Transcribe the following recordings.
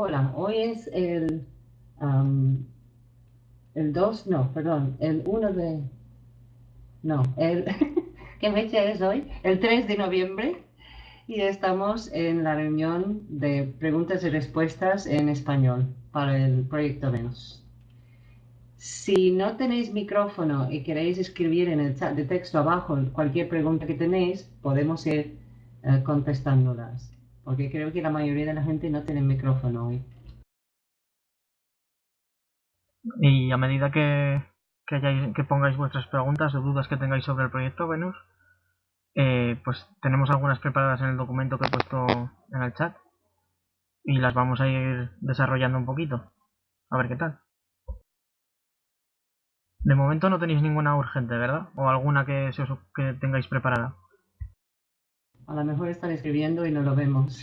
Hola, hoy es el, el 2, no, perdón, el 1 de... No, el... ¿Qué fecha es hoy? El 3 de noviembre y estamos en la reunión de preguntas y respuestas en español para el proyecto Venus. Si no tenéis micrófono y queréis escribir en el chat de texto abajo cualquier pregunta que tenéis, podemos ir eh, contestándolas, porque creo que la mayoría de la gente no tiene micrófono hoy. Y a medida que, pongáis vuestras preguntas o dudas que tengáis sobre el proyecto Venus, eh, pues tenemos algunas preparadas en el documento que he puesto en el chat y las vamos a ir desarrollando un poquito. A ver qué tal. De momento no tenéis ninguna urgente, ¿verdad? O alguna que, que tengáis preparada. A lo mejor están escribiendo y no lo vemos.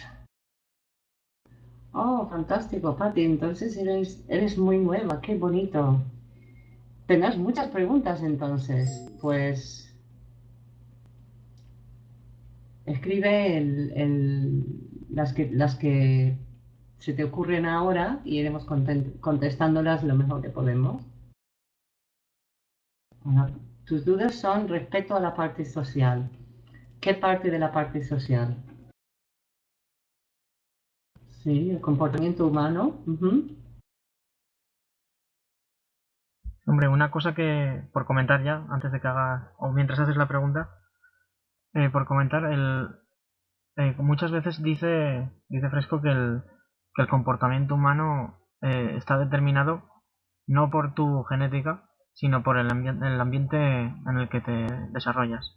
Oh, fantástico, Patti. Entonces eres, muy nueva, qué bonito. Tendrás muchas preguntas entonces. Pues escribe las, que, las que se te ocurren ahora y iremos contestándolas lo mejor que podemos. tus dudas son respecto a la parte social. ¿Qué parte de la parte social? Sí, el comportamiento humano. Hombre, una cosa que, por comentar ya, antes de que haga, o mientras haces la pregunta, eh, por comentar, el, eh, muchas veces dice, dice Fresco que el, que el comportamiento humano eh, está determinado no por tu genética, sino por el, el ambiente en el que te desarrollas.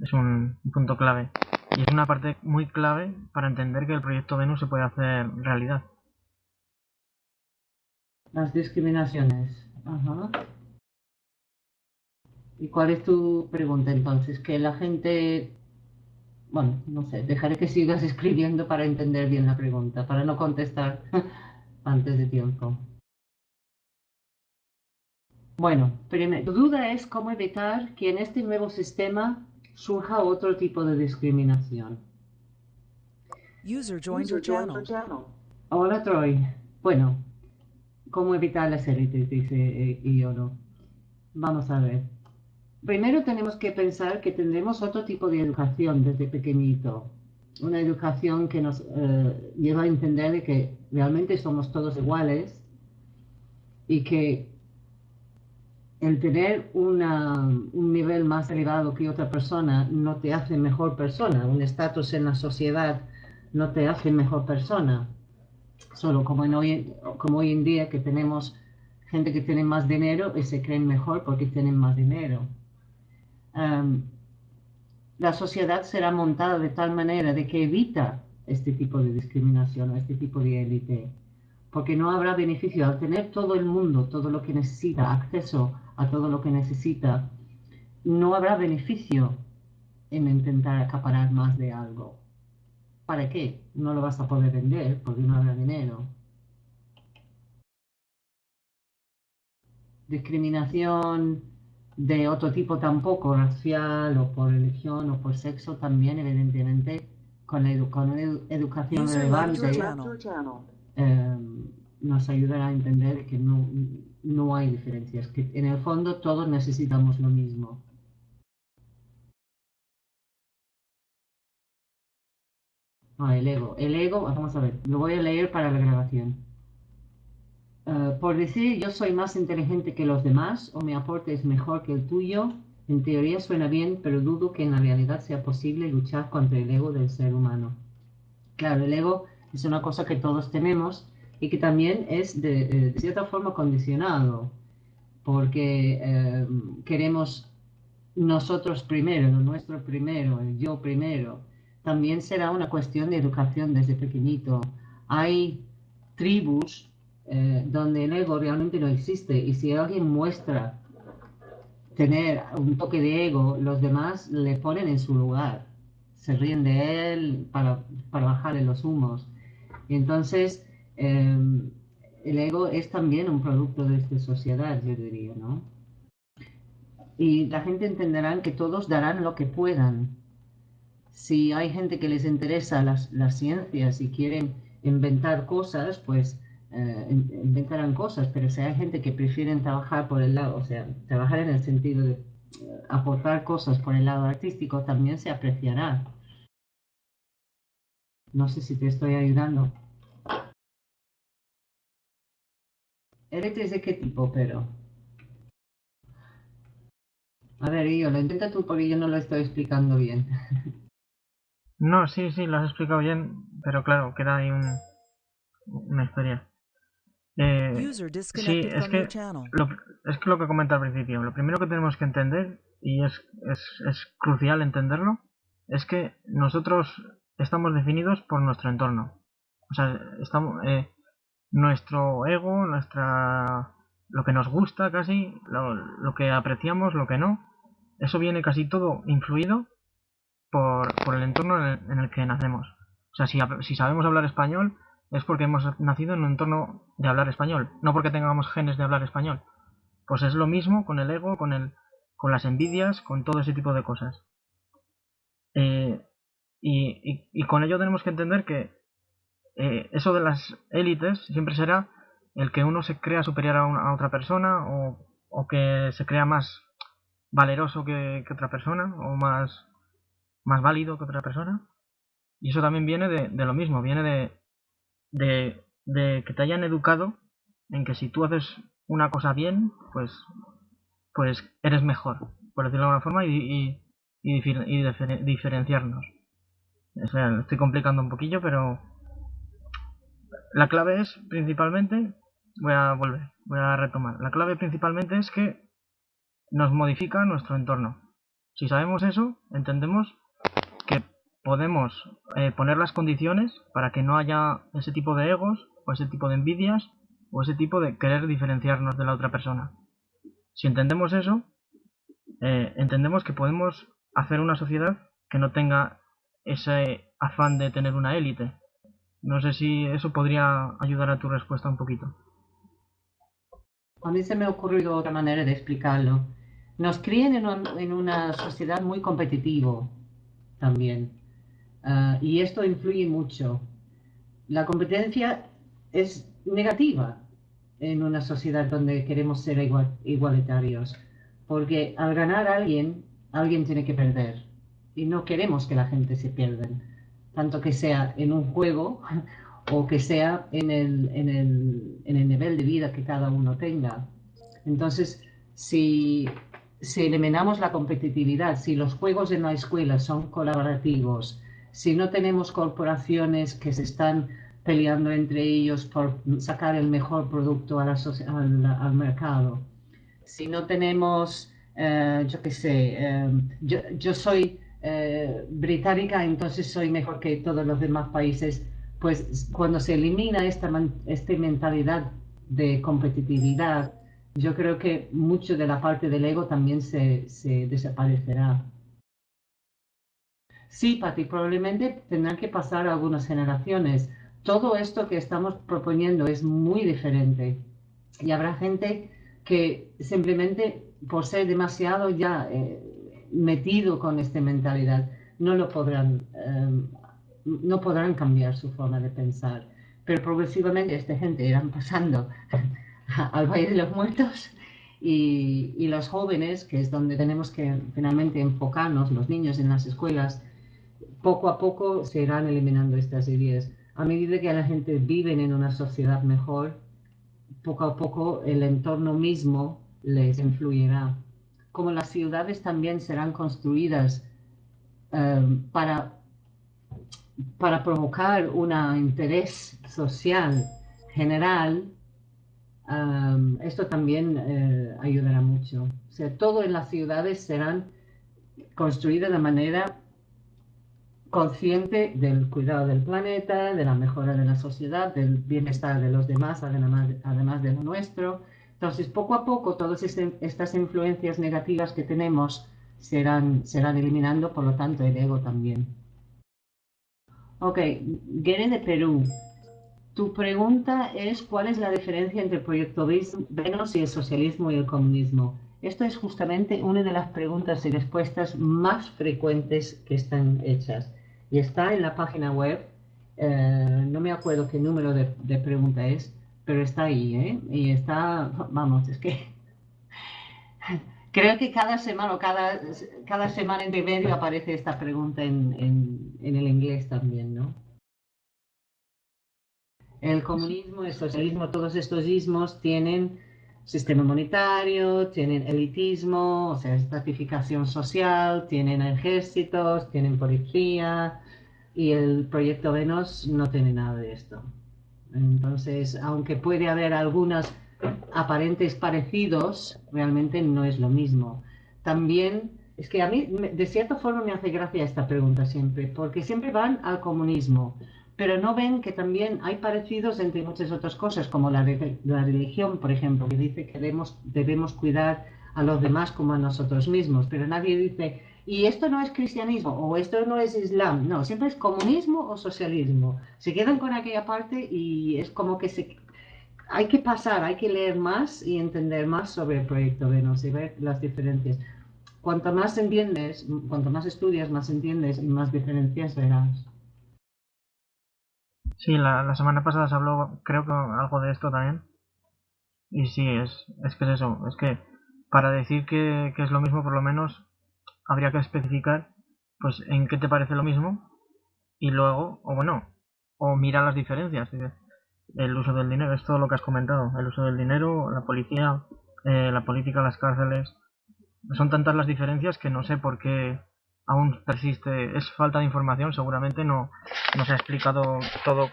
Es un punto clave. Y es una parte muy clave para entender que el proyecto Venus se puede hacer realidad. Las discriminaciones. Ajá. ¿Y cuál es tu pregunta entonces? Que la gente... Bueno, no sé, dejaré que sigas escribiendo para entender bien la pregunta, para no contestar antes de tiempo. Bueno, primero, tu duda es cómo evitar que en este nuevo sistema surja otro tipo de discriminación. User joined your channel. Hola Troy. Bueno, ¿cómo evitar la celulitis? Dice eh, Iono. Vamos a ver. Primero tenemos que pensar que tendremos otro tipo de educación desde pequeñito. Una educación que nos eh, lleva a entender que realmente somos todos iguales y que el tener un nivel más elevado que otra persona no te hace mejor persona, un estatus en la sociedad no te hace mejor persona. Solo como, hoy, como hoy en día que tenemos gente que tiene más dinero y se creen mejor porque tienen más dinero. la sociedad será montada de tal manera de que evita este tipo de discriminación este tipo de élite, porque no habrá beneficio al tener todo el mundo, todo lo que necesita, acceso a todo lo que necesita, no habrá beneficio en intentar acaparar más de algo. ¿Para qué? No lo vas a poder vender porque no habrá dinero. Discriminación de otro tipo tampoco, racial o por religión o por sexo también, evidentemente, con la, educación relevante eh, nos ayudará a entender que no, no hay diferencias, que en el fondo todos necesitamos lo mismo. Ah, el ego. El ego, vamos a ver, lo voy a leer para la grabación. Eh, por decir yo soy más inteligente que los demás o mi aporte es mejor que el tuyo, en teoría suena bien, pero dudo que en la realidad sea posible luchar contra el ego del ser humano. Claro, el ego es una cosa que todos tenemos y que también es de, eh, cierta forma condicionado, porque eh, queremos nosotros primero, lo nuestro primero, el yo primero. También será una cuestión de educación desde pequeñito. Hay tribus eh, donde el ego realmente no existe y si alguien muestra tener un toque de ego, los demás le ponen en su lugar, se ríen de él para, para bajarle los humos. Y entonces Em, el ego es también un producto de esta sociedad, yo diría, ¿no? Y la gente entenderá que todos darán lo que puedan. Si hay gente que les interesa las, las ciencias y quieren inventar cosas, pues eh, inventarán cosas, pero si hay gente que prefiere trabajar por el lado, o sea, trabajar en el sentido de eh, aportar cosas por el lado artístico, también se apreciará. No sé si te estoy ayudando. ¿Eres de qué tipo, pero? A ver, yo lo intenta tú porque yo no lo estoy explicando bien. No, sí, sí, lo has explicado bien, pero claro, queda ahí un, una historia. Eh, sí, es que, lo, es que lo que comenté al principio, lo primero que tenemos que entender, y es, es, es crucial entenderlo, es que nosotros estamos definidos por nuestro entorno. O sea, estamos, eh, nuestro ego, nuestra lo que nos gusta casi, lo, lo, que apreciamos, lo que no, eso viene casi todo influido por, por el entorno en el, en el, que nacemos. O sea, si, si sabemos hablar español, es porque hemos nacido en un entorno de hablar español, no porque tengamos genes de hablar español. Pues es lo mismo con el ego, con, el, con las envidias, con todo ese tipo de cosas. Eh, y, y, con ello tenemos que entender que eh, eso de las élites siempre será el que uno se crea superior a, una, otra persona o, o, que se crea más valeroso que, otra persona o más, más válido que otra persona. Y eso también viene de, de lo mismo, viene de, de, que te hayan educado en que si tú haces una cosa bien, pues, pues eres mejor, por decirlo de alguna forma, y, y, y, diferenciarnos. O estoy complicando un poquillo, pero la clave es principalmente, voy a volver, voy a retomar, la clave principalmente es que nos modifica nuestro entorno. Si sabemos eso, entendemos que podemos eh, poner las condiciones para que no haya ese tipo de egos o ese tipo de envidias o ese tipo de querer diferenciarnos de la otra persona. Si entendemos eso, eh, entendemos que podemos hacer una sociedad que no tenga ese afán de tener una élite. No sé si eso podría ayudar a tu respuesta un poquito. A mí se me ha ocurrido otra manera de explicarlo. Nos crían en, un, en una sociedad muy competitivo también. Uh, y esto influye mucho. La competencia es negativa en una sociedad donde queremos ser igual, igualitarios, porque al ganar alguien, alguien tiene que perder. Y no queremos que la gente se pierda, tanto que sea en un juego o que sea en el, en el, en el nivel de vida que cada uno tenga. Entonces, si, si eliminamos la competitividad, si los juegos en la escuela son colaborativos, si no tenemos corporaciones que se están peleando entre ellos por sacar el mejor producto a la, al, al, mercado, si no tenemos, eh, yo qué sé, eh, yo, yo, soy eh, británica, entonces soy mejor que todos los demás países, pues cuando se elimina esta, esta mentalidad de competitividad, yo creo que mucho de la parte del ego también se, desaparecerá. Sí, Pati, probablemente tendrán que pasar algunas generaciones. Todo esto que estamos proponiendo es muy diferente. Y habrá gente que simplemente por ser demasiado ya eh, metido con esta mentalidad, no lo podrán, eh, no podrán cambiar su forma de pensar. Pero progresivamente esta gente irán pasando al Valle de los Muertos y, y, los jóvenes, que es donde tenemos que finalmente enfocarnos, los niños en las escuelas, poco a poco se irán eliminando estas ideas. A medida que la gente vive en una sociedad mejor, poco a poco el entorno mismo les influirá. Como las ciudades también serán construidas um, para, para provocar un interés social general, um, esto también uh, ayudará mucho. O sea, todo en las ciudades serán construidas de manera consciente del cuidado del planeta, de la mejora de la sociedad, del bienestar de los demás, además, además de lo nuestro. Entonces, poco a poco, todas estas influencias negativas que tenemos serán, serán eliminando, por lo tanto, el ego también. Ok, Gere de Perú. Tu pregunta es cuál es la diferencia entre el proyecto Venus y el socialismo y el comunismo. Esto es justamente una de las preguntas y respuestas más frecuentes que están hechas y está en la página web Eh, no me acuerdo qué número de, de, pregunta es, pero está ahí, ¿eh? Y está, vamos, es que creo que cada semana o cada, cada semana entre medio aparece esta pregunta en, en, en el inglés también, ¿no? El comunismo, el socialismo, todos estos ismos tienen sistema monetario, tienen elitismo, o sea, estratificación social, tienen ejércitos, tienen policía y el proyecto Venus no tiene nada de esto. Entonces, aunque puede haber algunos aparentes parecidos, realmente no es lo mismo. También, es que a mí, de cierta forma, me hace gracia esta pregunta siempre, porque siempre van al comunismo pero no ven que también hay parecidos entre muchas otras cosas, como la, la religión, por ejemplo, que dice que debemos, debemos cuidar a los demás como a nosotros mismos, pero nadie dice, y esto no es cristianismo o esto no es islam, no, siempre es comunismo o socialismo. Se quedan con aquella parte y es como que se... Hay que pasar, hay que leer más y entender más sobre el proyecto Venus y ver las diferencias. Cuanto más entiendes, cuanto más estudias, más entiendes y más diferencias verás. Sí, la, la semana pasada se habló, creo que algo de esto también. Y sí, es, es que es eso, es que para decir que, que es lo mismo, por lo menos habría que especificar pues en qué te parece lo mismo y luego, o bueno, o mira las diferencias. El uso del dinero, es todo lo que has comentado. El uso del dinero, la policía, eh, la política, las cárceles. Son tantas las diferencias que no sé por qué aún persiste, es falta de información, seguramente no, no se ha explicado todo,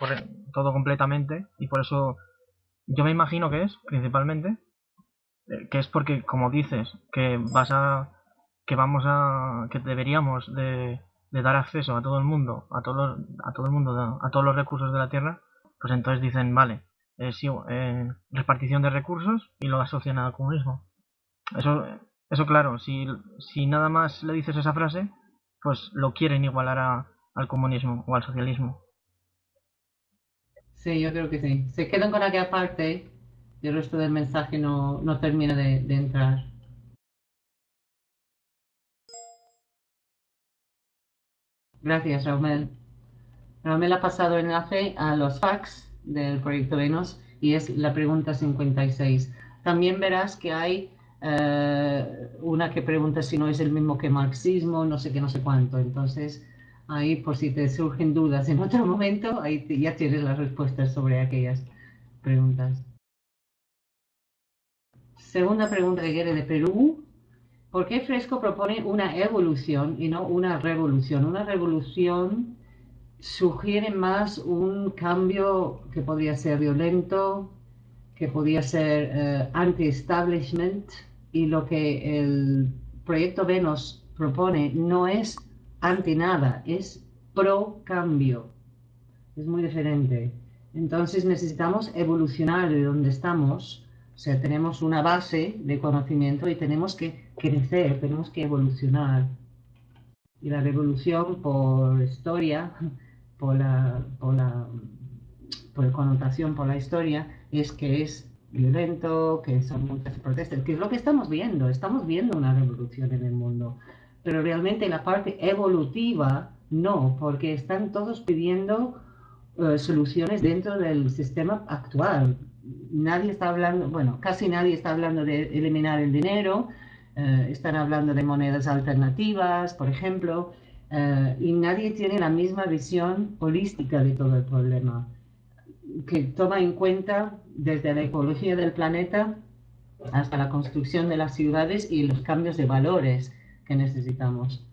todo completamente y por eso yo me imagino que es, principalmente, eh, que es porque, como dices, que vas a, que vamos a, que deberíamos de, dar acceso a todo el mundo, a todo, a todo el mundo, a todos los recursos de la Tierra, pues entonces dicen, vale, eh, sí, repartición de recursos y lo asocian al comunismo. Eso, eso claro, si, si nada más le dices esa frase, pues lo quieren igualar al comunismo o al socialismo. Sí, yo creo que sí. Se quedan con aquella parte y el resto del mensaje no, no termina de, entrar. Gracias, Raúl. Raúl ha pasado enlace a los fax del proyecto Venus y es la pregunta 56. También verás que hay eh, una que pregunta si no es el mismo que marxismo, no sé qué, no sé cuánto. Entonces, ahí por si te surgen dudas en otro momento, ahí ya tienes las respuestas sobre aquellas preguntas. Segunda pregunta que quiere de Perú. ¿Por qué Fresco propone una evolución y no una revolución? Una revolución sugiere más un cambio que podría ser violento, que podría ser eh, anti-establishment, y lo que el proyecto Venus propone no es anti nada, es pro cambio. Es muy diferente. Entonces necesitamos evolucionar de donde estamos. O sea, tenemos una base de conocimiento y tenemos que crecer, tenemos que evolucionar. Y la revolución por historia, por la, por la por connotación, por la historia, es que es violento, que son muchas protestas, que es lo que estamos viendo, estamos viendo una revolución en el mundo, pero realmente la parte evolutiva no, porque están todos pidiendo eh, soluciones dentro del sistema actual. Nadie está hablando, bueno, casi nadie está hablando de eliminar el dinero, eh, están hablando de monedas alternativas, por ejemplo, eh, y nadie tiene la misma visión holística de todo el problema que toma en cuenta desde la ecología del planeta hasta la construcción de las ciudades y los cambios de valores que necesitamos.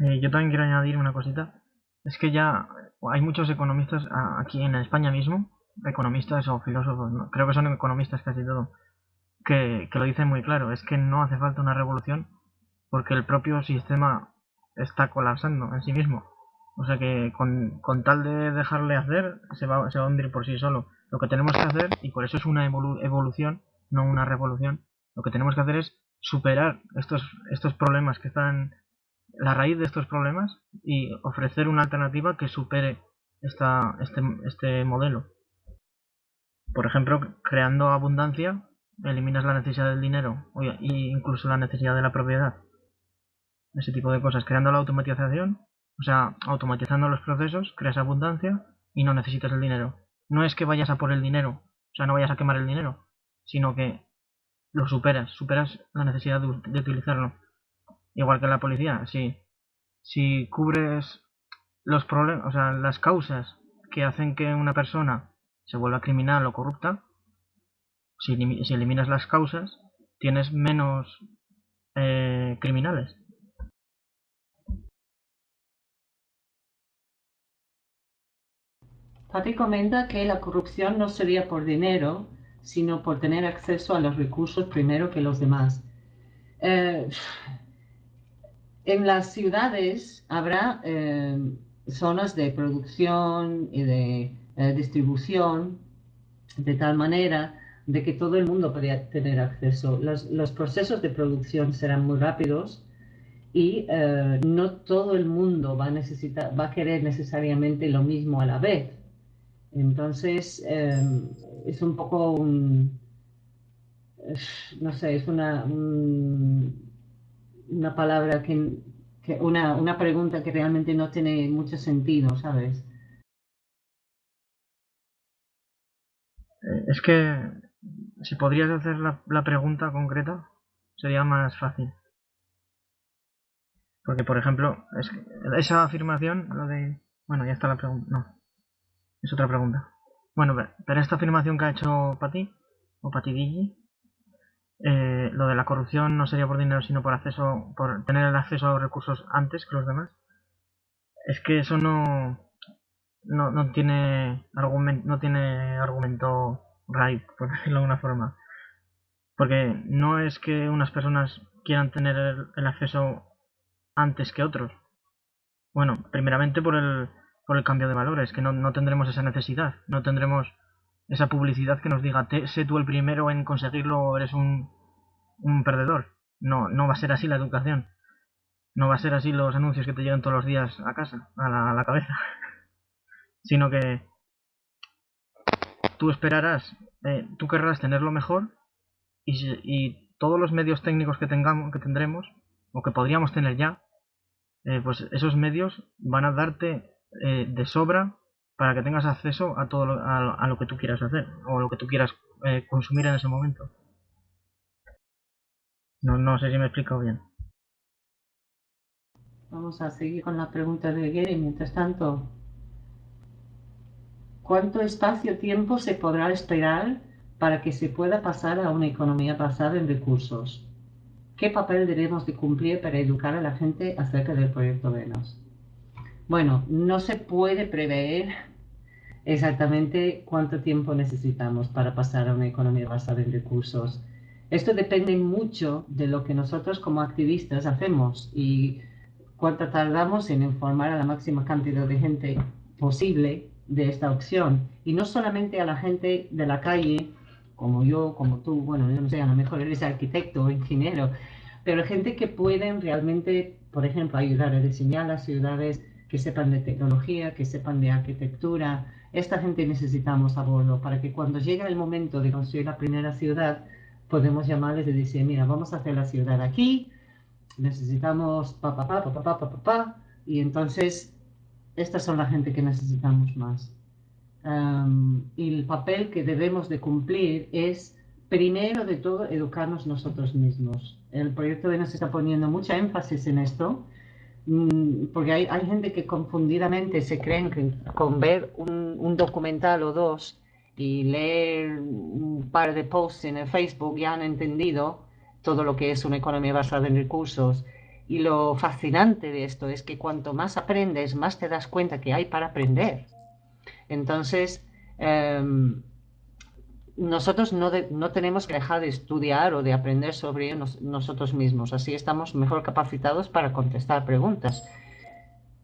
Eh, yo también quiero añadir una cosita. Es que ya hay muchos economistas aquí en España mismo, economistas o filósofos, creo que son economistas casi todo, que, que lo dicen muy claro. Es que no hace falta una revolución porque el propio sistema está colapsando en sí mismo. O sea que con, con tal de dejarle hacer, se va, se va a hundir por sí solo. Lo que tenemos que hacer, y por eso es una evolución, no una revolución, lo que tenemos que hacer es superar estos, estos problemas que están, la raíz de estos problemas, y ofrecer una alternativa que supere esta, este, este modelo. Por ejemplo, creando abundancia, eliminas la necesidad del dinero, e incluso la necesidad de la propiedad. Ese tipo de cosas. Creando la automatización, O sea, automatizando los procesos, creas abundancia y no necesitas el dinero. No es que vayas a por el dinero, o sea, no vayas a quemar el dinero, sino que lo superas, superas la necesidad de, utilizarlo. Igual que la policía, si, si cubres los problemas, o sea, las causas que hacen que una persona se vuelva criminal o corrupta, si, eliminas las causas, tienes menos eh, criminales. Pati comenta que la corrupción no sería por dinero, sino por tener acceso a los recursos primero que los demás. Eh, en las ciudades habrá eh, zonas de producción y de eh, distribución de tal manera de que todo el mundo podría tener acceso. Los, procesos de producción serán muy rápidos y no todo el mundo va a, necesitar, va a querer necesariamente lo mismo a la vez. Entonces, es un poco un, no sé, es una, una palabra que, una, una pregunta que realmente no tiene mucho sentido, ¿sabes? Eh, es que si podrías hacer la, la, pregunta concreta, sería más fácil. Porque, por ejemplo, es esa afirmación, lo de... Bueno, ya está la pregunta. No. Es otra pregunta. Bueno, pero esta afirmación que ha hecho Pati, o Pati Guille, eh, lo de la corrupción no sería por dinero, sino por acceso, por tener el acceso a los recursos antes que los demás. Es que eso no, no, no tiene argumento, no tiene argumento right, por decirlo de alguna forma. Porque no es que unas personas quieran tener el acceso antes que otros. Bueno, primeramente por el, por el cambio de valores, que no, tendremos esa necesidad, no tendremos esa publicidad que nos diga, sé tú el primero en conseguirlo eres un, un perdedor. No, no va a ser así la educación. No va a ser así los anuncios que te llegan todos los días a casa, a la, cabeza. Sino que tú esperarás, eh, tú querrás tenerlo mejor y, y, todos los medios técnicos que tengamos, que tendremos, o que podríamos tener ya, eh, pues esos medios van a darte eh, de sobra para que tengas acceso a todo lo, a, lo que tú quieras hacer o lo que tú quieras eh, consumir en ese momento. No, no sé si me he explicado bien. Vamos a seguir con la pregunta de Gary. Mientras tanto, ¿cuánto espacio-tiempo se podrá esperar para que se pueda pasar a una economía basada en recursos? ¿Qué papel debemos de cumplir para educar a la gente acerca del proyecto Venus? Bueno, no se puede prever exactamente cuánto tiempo necesitamos para pasar a una economía basada en recursos. Esto depende mucho de lo que nosotros como activistas hacemos y cuánto tardamos en informar a la máxima cantidad de gente posible de esta opción. Y no solamente a la gente de la calle, como yo, como tú, bueno, yo no sé, a lo mejor eres arquitecto o ingeniero, pero gente que pueden realmente, por ejemplo, ayudar a diseñar las ciudades, que sepan de tecnología, que sepan de arquitectura. Esta gente necesitamos a bordo para que cuando llegue el momento de construir la primera ciudad, podemos llamarles y decir, mira, vamos a hacer la ciudad aquí, necesitamos pa, pa, pa, pa, pa, pa, y entonces estas son la gente que necesitamos más. Y el papel que debemos de cumplir es, primero de todo, educarnos nosotros mismos. El proyecto de nos está poniendo mucha énfasis en esto, porque hay, hay, gente que confundidamente se creen que con ver un, un, documental o dos y leer un par de posts en el Facebook ya han entendido todo lo que es una economía basada en recursos. Y lo fascinante de esto es que cuanto más aprendes, más te das cuenta que hay para aprender. Entonces, em, nosotros no, no, tenemos que dejar de estudiar o de aprender sobre nosotros mismos. Así estamos mejor capacitados para contestar preguntas.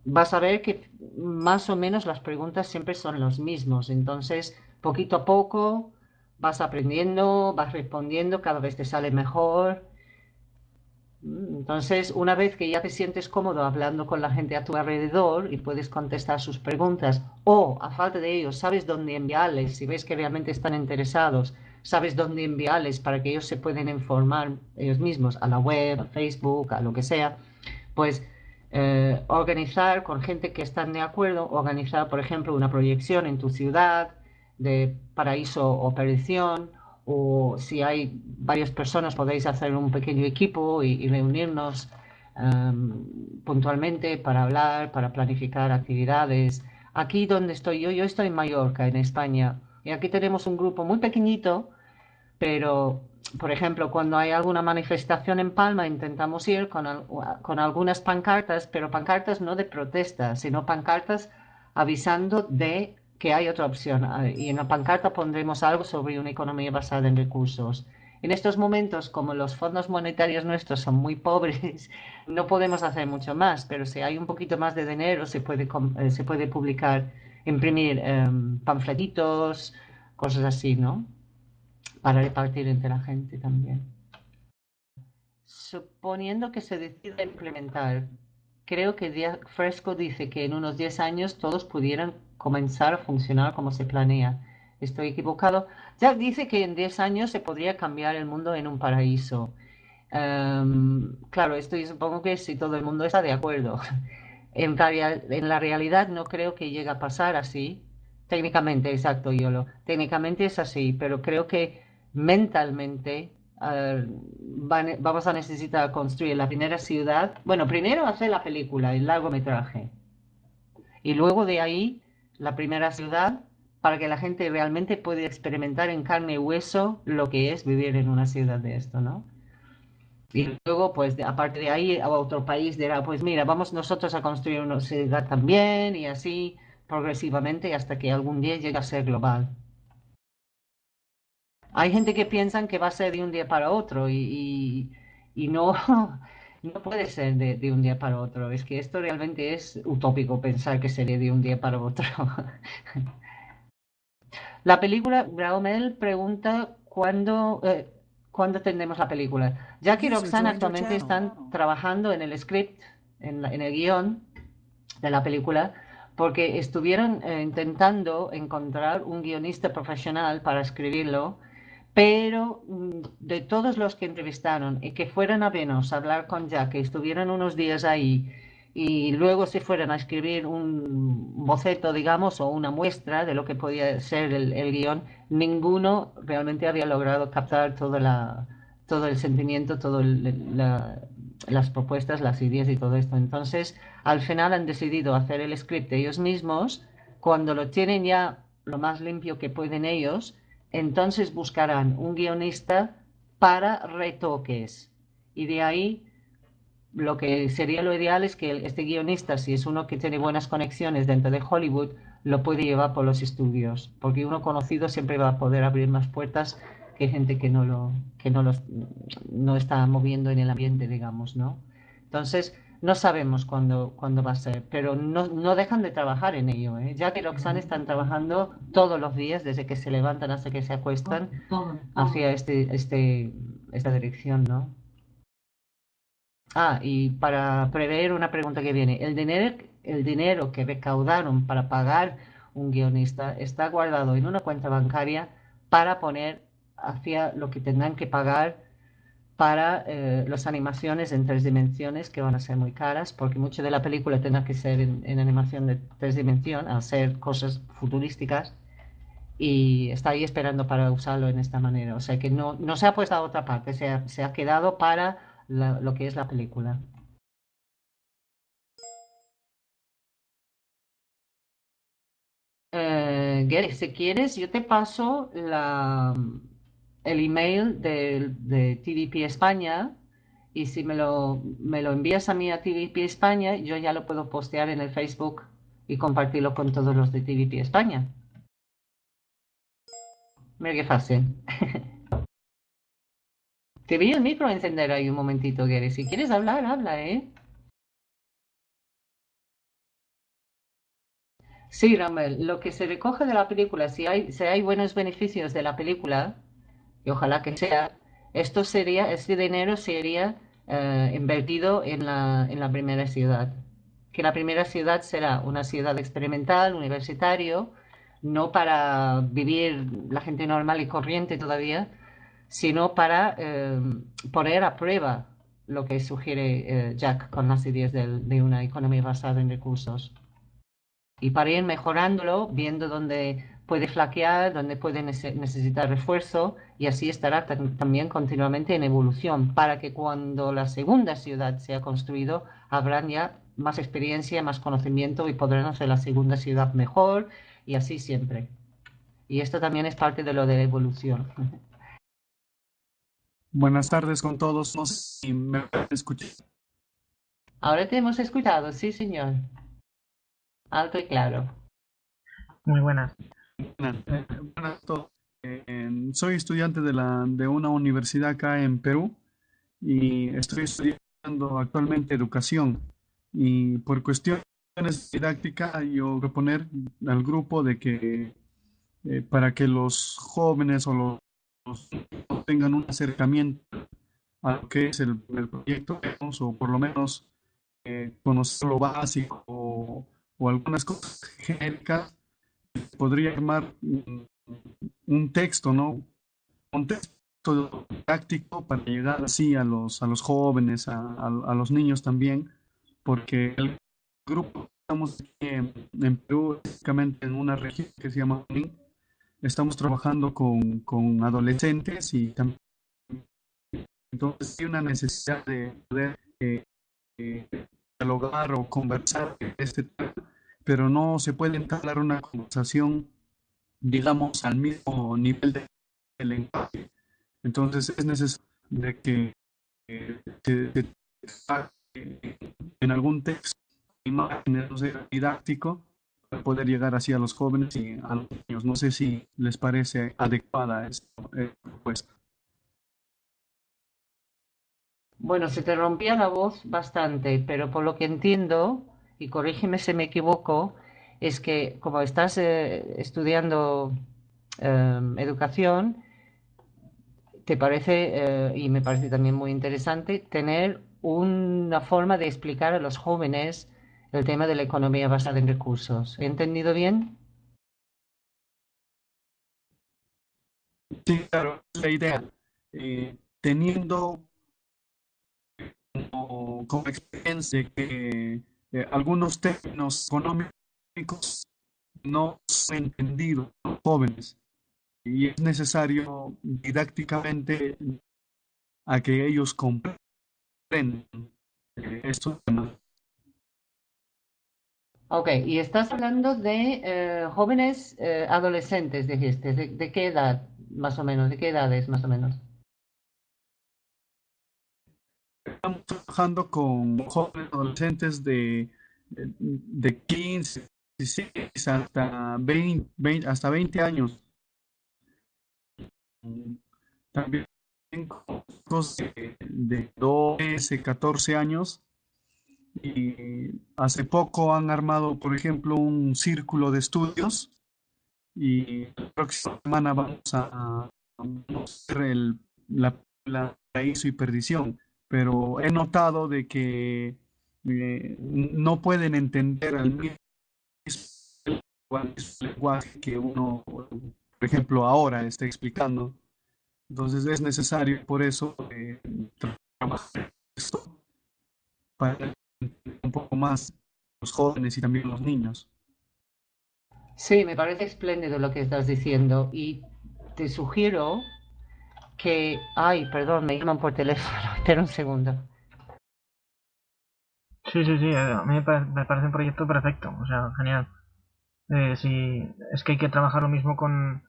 Vas a ver que más o menos las preguntas siempre son los mismos. Entonces, poquito a poco vas aprendiendo, vas respondiendo, cada vez te sale mejor. Entonces, una vez que ya te sientes cómodo hablando con la gente a tu alrededor y puedes contestar sus preguntas, o a falta de ellos, sabes dónde enviarles, si ves que realmente están interesados, sabes dónde enviarles para que ellos se puedan informar ellos mismos, a la web, a Facebook, a lo que sea, pues eh, organizar con gente que están de acuerdo, organizar, por ejemplo, una proyección en tu ciudad de paraíso o perdición, o si hay varias personas podéis hacer un pequeño equipo y, reunirnos em, puntualmente para hablar, para planificar actividades. Aquí donde estoy yo, yo estoy en Mallorca, en España, y aquí tenemos un grupo muy pequeñito, pero por ejemplo, cuando hay alguna manifestación en Palma, intentamos ir con, con, algunas pancartas, pero pancartas no de protesta, sino pancartas avisando de que hay otra opción. Ah, y en la pancarta pondremos algo sobre una economía basada en recursos. En estos momentos, como los fondos monetarios nuestros son muy pobres, no podemos hacer mucho más, pero si hay un poquito más de dinero, se puede, eh, se puede publicar, imprimir em, panfletitos, cosas así, ¿no? para repartir entre la gente también. Suponiendo que se decida implementar, creo que Fresco dice que en unos 10 años todos pudieran comenzar a funcionar como se planea. ¿Estoy equivocado? Ya dice que en 10 años se podría cambiar el mundo en un paraíso. Em, claro, esto yo supongo que si todo el mundo está de acuerdo. En, en la realidad no creo que llegue a pasar así. Técnicamente, exacto, Yolo. Técnicamente es así, pero creo que mentalmente vamos a necesitar construir la primera ciudad. Bueno, primero hacer la película, el largometraje. Y luego de ahí la primera ciudad para que la gente realmente pueda experimentar en carne y hueso lo que es vivir en una ciudad de esto, ¿no? Y luego, pues, aparte de ahí, a otro país dirá, pues mira, vamos nosotros a construir una ciudad también y así progresivamente hasta que algún día llegue a ser global. Hay gente que piensan que va a ser de un día para otro y, no, no puede ser de, un día para otro. Es que esto realmente es utópico pensar que sería de un día para otro. La película, Braumel pregunta cuándo, eh, cuándo tendremos la película. Jack y Roxanne actualmente están trabajando en el script, en, el guion de la película, porque estuvieron eh, intentando encontrar un guionista profesional para escribirlo pero mm, de todos los que entrevistaron y que fueran a Venus a hablar con Jack, que estuvieran unos días ahí y luego se fueran a escribir un boceto, digamos, o una muestra de lo que podía ser el, guion, ninguno realmente había logrado captar la, todo el sentimiento, todas las propuestas, las ideas y todo esto. Entonces, al final han decidido hacer el script ellos mismos, cuando lo tienen ya lo más limpio que pueden ellos, entonces buscarán un guionista para retoques. Y de ahí lo que sería lo ideal es que este guionista, si es uno que tiene buenas conexiones dentro de Hollywood, lo puede llevar por los estudios, porque uno conocido siempre va a poder abrir más puertas que gente que no lo que no los no está moviendo en el ambiente, digamos, ¿no? Entonces, no sabemos cuándo, cuándo va a ser, pero no, no dejan de trabajar en ello. ¿eh? Ya que Roxanne están trabajando todos los días, desde que se levantan hasta que se acuestan, hacia este, este, esta dirección, ¿no? Ah, y para prever una pregunta que viene, el dinero, el dinero que recaudaron para pagar un guionista está guardado en una cuenta bancaria para poner hacia lo que tendrán que pagar para eh, las animaciones en tres dimensiones que van a ser muy caras porque mucho de la película tendrá que ser en, animación de tres dimensiones, hacer cosas futurísticas y está ahí esperando para usarlo en esta manera. O sea que no, no se ha puesto a otra parte, se ha, se ha quedado para lo que es la película. Eh, si quieres, yo te paso la, el email de, de TVP España y si me lo, me lo envías a mí a TVP España, yo ya lo puedo postear en el Facebook y compartirlo con todos los de TVP España. Mira qué fácil. Te vi el micro encender ahí un momentito, Gary. Si quieres hablar, habla, ¿eh? Sí, Ramel, lo que se recoge de la película, si hay, si hay buenos beneficios de la película, y ojalá que sea, esto sería, este dinero sería eh, invertido en la, en la primera ciudad. Que la primera ciudad será una ciudad experimental, universitario, no para vivir la gente normal y corriente todavía, sino para eh, poner a prueba lo que sugiere eh, Jack con las ideas de, una economía basada en recursos. Y para ir mejorándolo, viendo dónde puede flaquear, dónde puede necesitar refuerzo, y así estará también continuamente en evolución, para que cuando la segunda ciudad sea construido, habrán ya más experiencia, más conocimiento y podrán hacer la segunda ciudad mejor, y así siempre. Y esto también es parte de lo de evolución. Buenas tardes con todos. No sé si me escuchan. Ahora te hemos escuchado, sí, señor. Alto y claro. Muy buenas. Buenas, buenas a soy estudiante de, la, de una universidad acá en Perú y estoy estudiando actualmente educación. Y por cuestiones didácticas, yo voy a poner al grupo de que eh, para que los jóvenes o los tengan un acercamiento a lo que es el, proyecto, o por lo menos eh, conocer lo básico o, algunas cosas genéricas, podría armar un, texto, ¿no? Un texto práctico para llegar así a los, a los jóvenes, a, los niños también, porque el grupo estamos en, en Perú, básicamente en una región que se llama estamos trabajando con, con adolescentes y también entonces hay una necesidad de poder eh, eh, dialogar o conversar este tema, pero no se puede entablar una conversación, digamos, al mismo nivel de, lenguaje. Entonces es necesario que eh, en algún texto imágenes didáctico para poder llegar así a los jóvenes y a los niños. No sé si les parece adecuada esta propuesta. Bueno, se te rompía la voz bastante, pero por lo que entiendo, y corrígeme si me equivoco, es que como estás eh, estudiando em, educación, te parece, eh, y me parece también muy interesante, tener una forma de explicar a los jóvenes el tema de la economía basada en recursos. ¿He entendido bien? Sí, claro, la idea. Eh, teniendo como, experiencia que eh, algunos términos económicos no son entendidos por los jóvenes y es necesario didácticamente a que ellos comprendan eh, estos temas. Ok, y estás hablando de eh, jóvenes eh, adolescentes, dijiste. ¿De, ¿De, qué edad, más o menos? ¿De qué edades, más o menos? Estamos trabajando con jóvenes adolescentes de, de 15, 16 hasta 20, hasta 20 años. También con de, de 12, 14 años y hace poco han armado, por ejemplo, un círculo de estudios y la próxima semana vamos a hacer el, la, la y perdición. Pero he notado de que eh, no pueden entender al mismo lenguaje que uno, por ejemplo, ahora está explicando. Entonces es necesario por eso eh, trabajar esto para un poco más los jóvenes y también los niños. Sí, me parece espléndido lo que estás diciendo y te sugiero que... Ay, perdón, me llaman por teléfono. Espera un segundo. Sí, sí, sí, a mí me parece un proyecto perfecto, o sea, genial. Eh, es que hay que trabajar lo mismo con,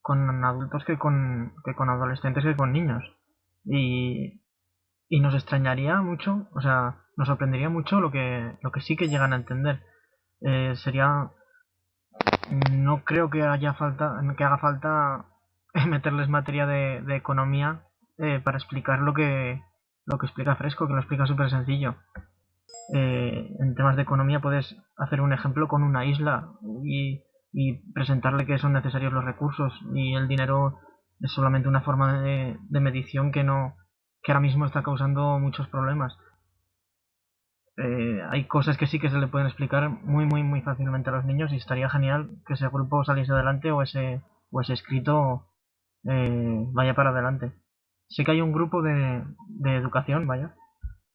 con adultos que con, que con adolescentes que con niños. Y, y nos extrañaría mucho, o sea, nos sorprendería mucho lo que, lo que sí que llegan a entender. Eh, sería. No creo que haya falta, que haga falta meterles materia de, de economía eh, para explicar lo que, lo que explica Fresco, que lo explica súper sencillo. Eh, en temas de economía puedes hacer un ejemplo con una isla y, presentarle que son necesarios los recursos y el dinero es solamente una forma de, de medición que no que ahora mismo está causando muchos problemas. Eh, hay cosas que sí que se le pueden explicar muy, muy, muy fácilmente a los niños y estaría genial que ese grupo saliese adelante o ese, o ese escrito eh, vaya para adelante. Sé que hay un grupo de, de educación, vaya,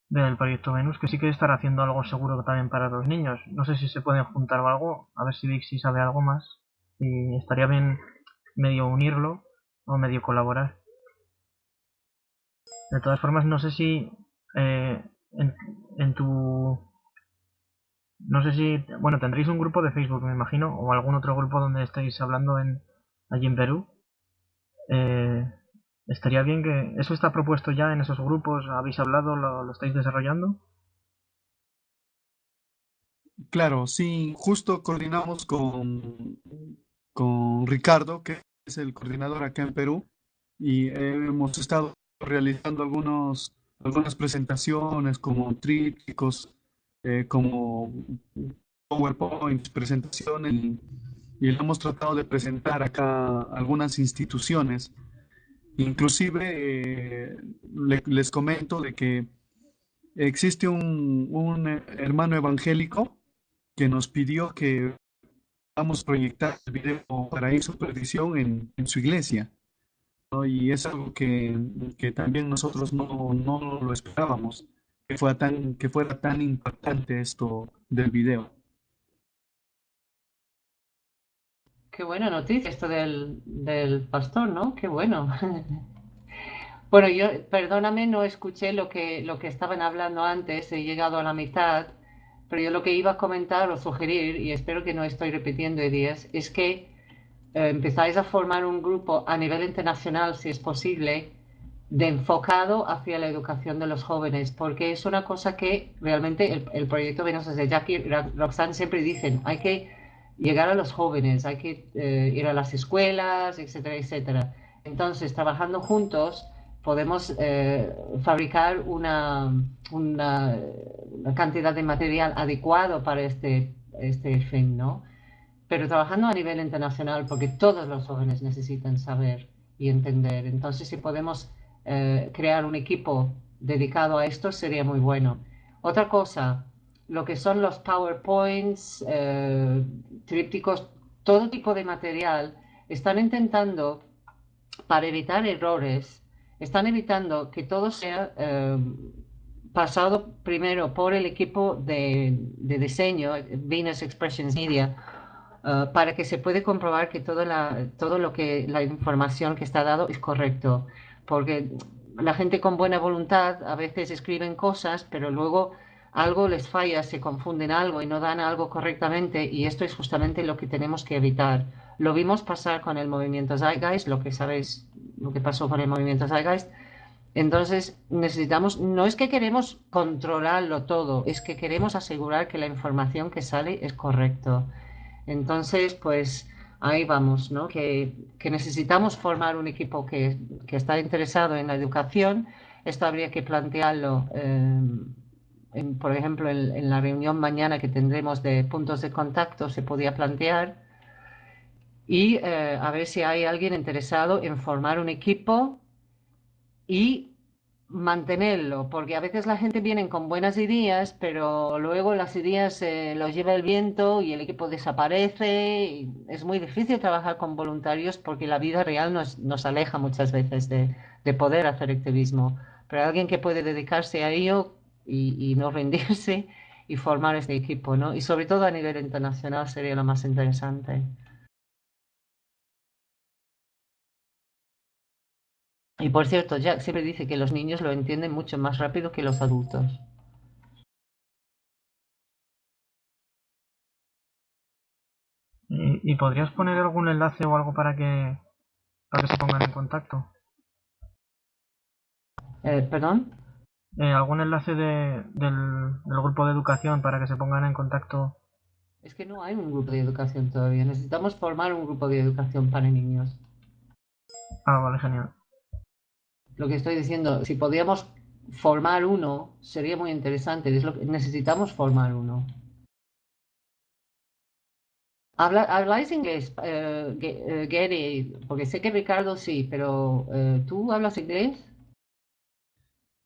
del proyecto Venus, que sí que estará haciendo algo seguro también para los niños. No sé si se pueden juntar o algo, a ver si Dixie sabe algo más. Y estaría bien medio unirlo o medio colaborar. De todas formas, no sé si eh, en, en, tu... No sé si... Bueno, tendréis un grupo de Facebook, me imagino, o algún otro grupo donde estéis hablando en, allí en Perú. Eh, estaría bien que... ¿Eso está propuesto ya en esos grupos? ¿Habéis hablado? ¿Lo, lo estáis desarrollando? Claro, sí, justo coordinamos con, con Ricardo, que es el coordinador acá en Perú, y hemos estado realizando algunos, algunas presentaciones como trípticos, eh, como PowerPoint, presentaciones, y, y hemos tratado de presentar acá algunas instituciones. Inclusive eh, le, les comento de que existe un, hermano evangélico que nos pidió que vamos a proyectar el video para ir supervisión en, en su iglesia. Y es algo que, que también nosotros no, no, lo esperábamos, que fuera, tan, que fuera tan impactante esto del video. Qué buena noticia esto del, del pastor, ¿no? Qué bueno. bueno, yo, perdóname, no escuché lo que, lo que estaban hablando antes, he llegado a la mitad, pero yo lo que iba a comentar o sugerir, y espero que no estoy repitiendo ideas, es que eh, empezáis a formar un grupo a nivel internacional, si es posible, de enfocado hacia la educación de los jóvenes, porque es una cosa que realmente el, el proyecto Venus de Jackie y Roxanne siempre dicen, hay que llegar a los jóvenes, hay que eh, ir a las escuelas, etcétera, etcétera. Entonces, trabajando juntos, podemos eh, fabricar una, una, cantidad de material adecuado para este, este fin, ¿no? Pero trabajando a nivel internacional, porque todos los jóvenes necesitan saber y entender. Entonces, si podemos eh, crear un equipo dedicado a esto, sería muy bueno. Otra cosa, lo que son los PowerPoints, eh, trípticos, todo tipo de material, están intentando, para evitar errores, están evitando que todo sea eh, pasado primero por el equipo de, de diseño, Venus Expressions Media, uh, para que se pueda comprobar que todo, la, todo lo que la información que está dado es correcto. Porque la gente con buena voluntad a veces escriben cosas, pero luego algo les falla, se confunden algo y no dan algo correctamente y esto es justamente lo que tenemos que evitar. Lo vimos pasar con el movimiento Zeitgeist, lo que sabéis, lo que pasó con el movimiento Zeitgeist. Entonces necesitamos, no es que queremos controlarlo todo, es que queremos asegurar que la información que sale es correcto. Entonces, pues ahí vamos, ¿no? Que, que necesitamos formar un equipo que, que, está interesado en la educación. Esto habría que plantearlo. Eh, en, por ejemplo, en, en, la reunión mañana que tendremos de puntos de contacto se podía plantear y eh, a ver si hay alguien interesado en formar un equipo y mantenerlo, porque a veces la gente viene con buenas ideas, pero luego las ideas eh, los lleva el viento y el equipo desaparece. Y es muy difícil trabajar con voluntarios porque la vida real nos, nos aleja muchas veces de, de poder hacer activismo. Pero alguien que puede dedicarse a ello y, y, no rendirse y formar este equipo, ¿no? Y sobre todo a nivel internacional sería lo más interesante. Y por cierto, Jack siempre dice que los niños lo entienden mucho más rápido que los adultos. ¿Y, y podrías poner algún enlace o algo para que, para que se pongan en contacto? Eh, ¿Perdón? Eh, ¿Algún enlace de, del, del, grupo de educación para que se pongan en contacto? Es que no hay un grupo de educación todavía. Necesitamos formar un grupo de educación para niños. Ah, vale, genial. Lo que estoy diciendo, si podíamos formar uno, sería muy interesante. Es lo que necesitamos formar uno. Habla, ¿Habláis inglés, uh, Gary? Porque sé que Ricardo sí, pero uh, ¿tú hablas inglés?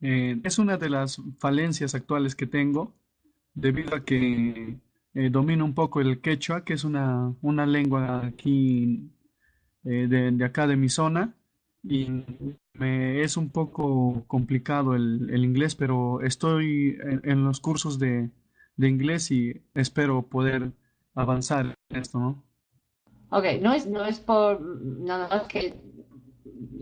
Eh, es una de las falencias actuales que tengo, debido a que eh, domino un poco el quechua, que es una, una lengua aquí eh, de, de, acá de mi zona, y me es un poco complicado el, el inglés, pero estoy en, los cursos de, de inglés y espero poder avanzar en esto, ¿no? Ok, no es, no es por nada más que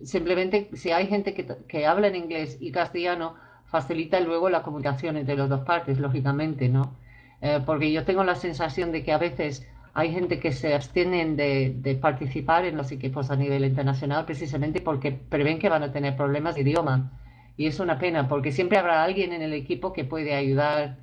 simplemente si hay gente que, que habla en inglés y castellano, facilita luego la comunicación entre las dos partes, lógicamente, ¿no? Eh, porque yo tengo la sensación de que a veces hay gente que se abstienen de, de, participar en los equipos a nivel internacional precisamente porque prevén que van a tener problemas de idioma. Y es una pena, porque siempre habrá alguien en el equipo que puede ayudar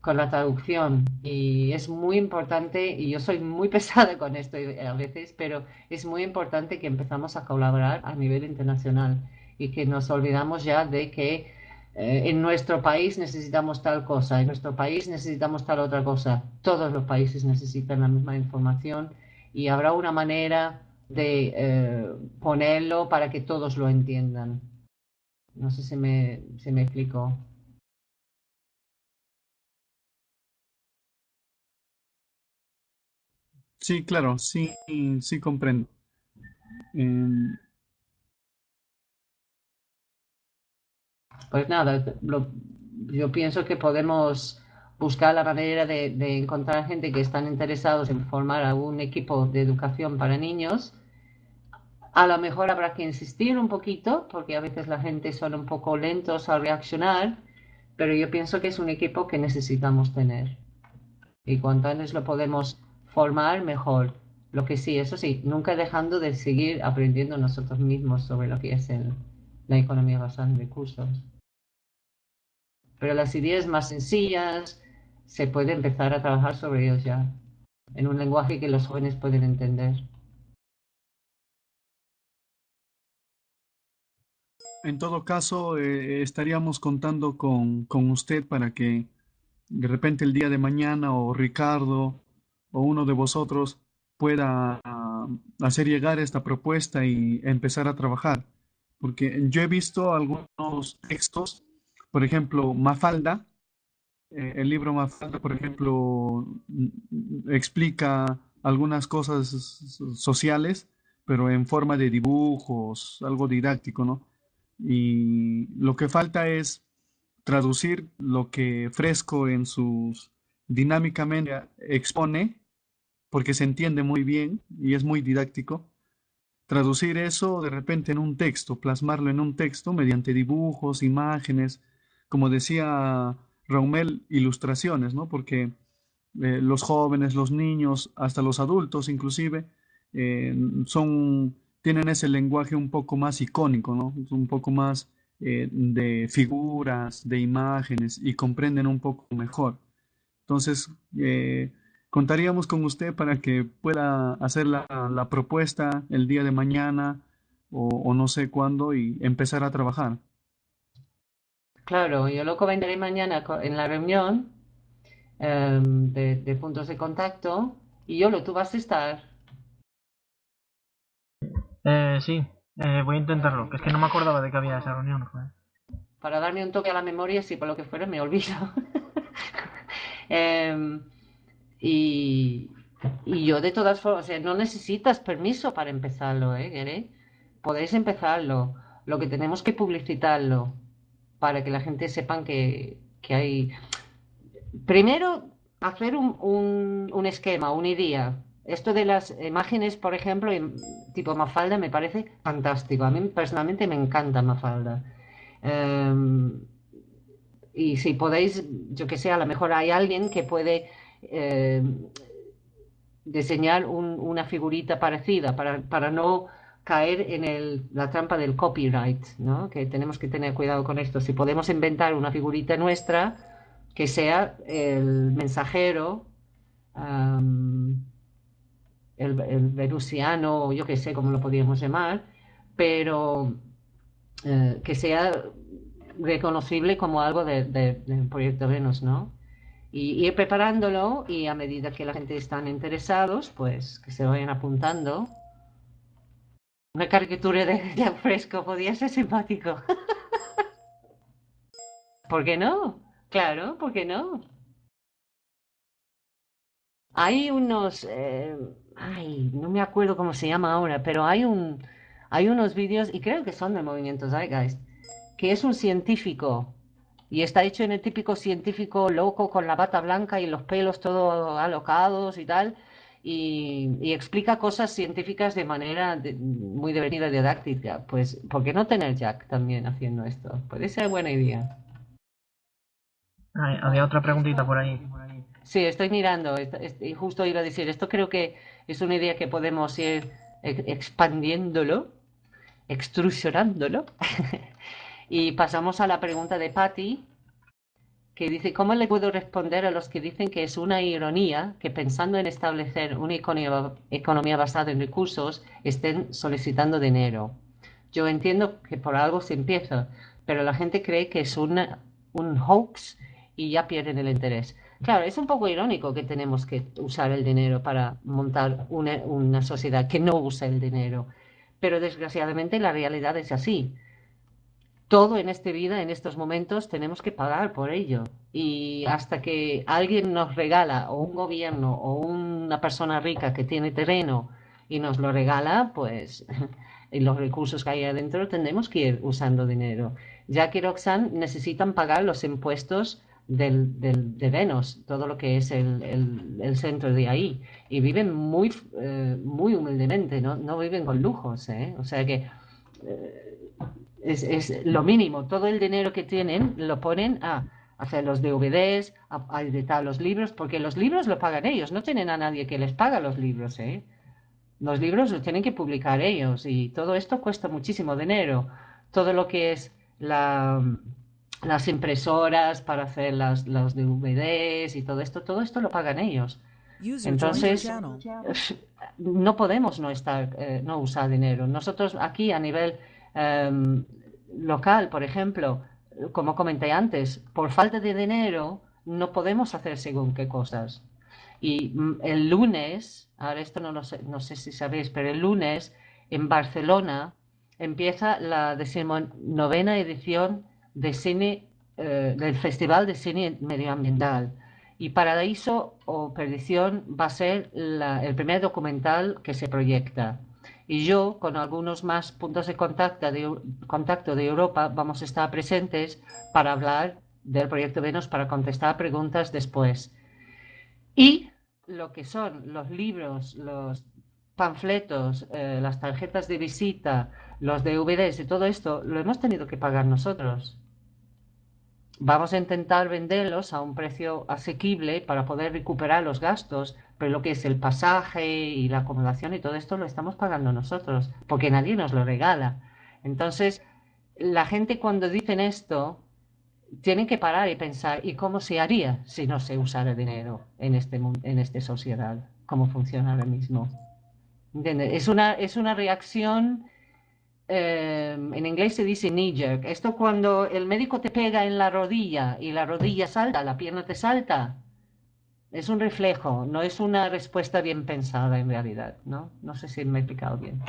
con la traducción y es muy importante, y yo soy muy pesada con esto a veces, pero es muy importante que empezamos a colaborar a nivel internacional y que nos olvidamos ya de que eh, en nuestro país necesitamos tal cosa, en nuestro país necesitamos tal otra cosa. Todos los países necesitan la misma información y habrá una manera de eh, ponerlo para que todos lo entiendan. No sé si me, si me explico. Sí, claro, sí, sí comprendo. Em, Pues nada, lo- yo pienso que podemos buscar la manera de, encontrar gente que están interesados en formar algún equipo de educación para niños. A lo mejor habrá que insistir un poquito, porque a veces la gente son un poco lentos al reaccionar, pero yo pienso que es un equipo que necesitamos tener. Y cuanto antes lo podemos formar, mejor. Lo que sí, eso sí, nunca dejando de seguir aprendiendo nosotros mismos sobre lo que es el- la economía basada en recursos. Pero las ideas más sencillas se puede empezar a trabajar sobre ellos ya, en un lenguaje que los jóvenes pueden entender. en todo caso, eh, estaríamos contando con, con usted para que de repente el día de mañana o Ricardo o uno de vosotros pueda ah, hacer llegar esta propuesta y empezar a trabajar. Porque yo he visto algunos textos, por ejemplo, Mafalda, eh, el libro Mafalda, por ejemplo, mm, explica algunas cosas sociales, pero en forma de dibujos, algo didáctico, ¿no? Y lo que falta es traducir lo que Fresco en sus dinámicamente expone, porque se entiende muy bien y es muy didáctico, traducir eso de repente en un texto, plasmarlo en un texto mediante dibujos, imágenes, como decía Raumel, ilustraciones, ¿no? Porque eh, los jóvenes, los niños, hasta los adultos inclusive, eh, son, tienen ese lenguaje un poco más icónico, ¿no? Un poco más eh, de figuras, de imágenes y comprenden un poco mejor. Entonces, eh, contaríamos con usted para que pueda hacer la, la propuesta el día de mañana o, o no sé cuándo y empezar a trabajar. Claro, yo lo comentaré mañana en la reunión em, de, de puntos de contacto y Yolo, tú vas a estar. Eh, sí, eh, voy a intentarlo, que es que no me acordaba de que había esa reunión, joder. para darme un toque a la memoria si por lo que fuera me olvido. Em, y, yo de todas formas, o sea, no necesitas permiso para empezarlo, ¿eh? Podéis empezarlo. Lo que tenemos que publicitarlo para que la gente sepan que, que hay... Primero, hacer un, un, un esquema, una idea. Esto de las imágenes, por ejemplo, tipo Mafalda, me parece fantástico. A mí personalmente me encanta Mafalda. Em, y si podéis, yo que sé, a lo mejor hay alguien que puede em, diseñar un- una figurita parecida para, para no caer en el- la trampa del copyright, ¿no? Que tenemos que tener cuidado con esto. Si podemos inventar una figurita nuestra que sea el mensajero, el, el venusiano, yo que sé cómo lo podríamos llamar, pero eh, que sea reconocible como algo de- de- del proyecto Venus, ¿no? Y ir preparándolo y a medida que la gente están interesados, pues que se vayan apuntando. Una caricatura de, de fresco podría ser simpático. ¿Por qué no? Claro, ¿por qué no? Hay unos, eh, ay, no me acuerdo cómo se llama ahora, pero hay un, Hay unos vídeos, y creo que son del movimiento Zeitgeist, que es un científico y está hecho en el típico científico loco con la bata blanca y los pelos todos alocados y tal, y, explica cosas científicas de manera muy divertida y didáctica. Pues, ¿por qué no tener Jack también haciendo esto? Puede ser buena idea. había otra preguntita por ahí. Sí, estoy mirando, y justo iba a decir, esto creo que es una idea que podemos ir expandiéndolo, extrusionándolo. Y pasamos a la pregunta de Patty, que dice, ¿cómo le puedo responder a los que dicen que es una ironía que pensando en establecer una economía, basada en recursos estén solicitando dinero? Yo entiendo que por algo se empieza, pero la gente cree que es un hoax y ya pierden el interés. Claro, es un poco irónico que tenemos que usar el dinero para montar una, una sociedad que no usa el dinero, pero desgraciadamente la realidad es así todo en esta vida, en estos momentos, tenemos que pagar por ello. Y hasta que alguien nos regala, o un gobierno, o una persona rica que tiene terreno y nos lo regala, pues en los recursos que hay adentro tendremos que ir usando dinero. Ya que Roxanne necesitan pagar los impuestos del, de Venus, todo lo que es el, centro de ahí. Y viven muy, eh, muy humildemente, ¿no? no viven con lujos. ¿eh? O sea que eh, es, lo mínimo. Todo el dinero que tienen lo ponen a hacer los DVDs, a, editar los libros, porque los libros lo pagan ellos, no tienen a nadie que les paga los libros. ¿eh? Los libros los tienen que publicar ellos y todo esto cuesta muchísimo dinero. Todo lo que es la, las impresoras para hacer las, los DVDs y todo esto, todo esto lo pagan ellos. Entonces, no podemos no, estar, eh, no usar dinero. Nosotros aquí a nivel Em, local, por ejemplo, como comenté antes, por falta de dinero no podemos hacer según qué cosas. Y mm, el lunes, ahora esto no, lo sé, no sé si sabéis, pero el lunes en Barcelona empieza la decimonovena edición eh, del Festival de Cine Medioambiental. Y Paraíso o Perdición va a ser el primer documental que se proyecta y yo, con algunos más puntos de contacto de, contacto de Europa, vamos a estar presentes para hablar del proyecto Venus, para contestar preguntas después. Y lo que son los libros, los panfletos, eh, las tarjetas de visita, los DVDs y todo esto, lo hemos tenido que pagar nosotros. Vamos a intentar venderlos a un precio asequible para poder recuperar los gastos, pero lo que es el pasaje y la acomodación y todo esto lo estamos pagando nosotros, porque nadie nos lo regala. Entonces, la gente cuando dicen esto, tienen que parar y pensar, ¿y cómo se haría si no se usara dinero en este en esta sociedad? ¿Cómo funciona ahora mismo? Es una, es una reacción, eh, en inglés se dice knee jerk. Esto cuando el médico te pega en la rodilla y la rodilla salta, la pierna te salta, es un reflejo, no es una respuesta bien pensada en realidad, ¿no? No sé si me he explicado bien.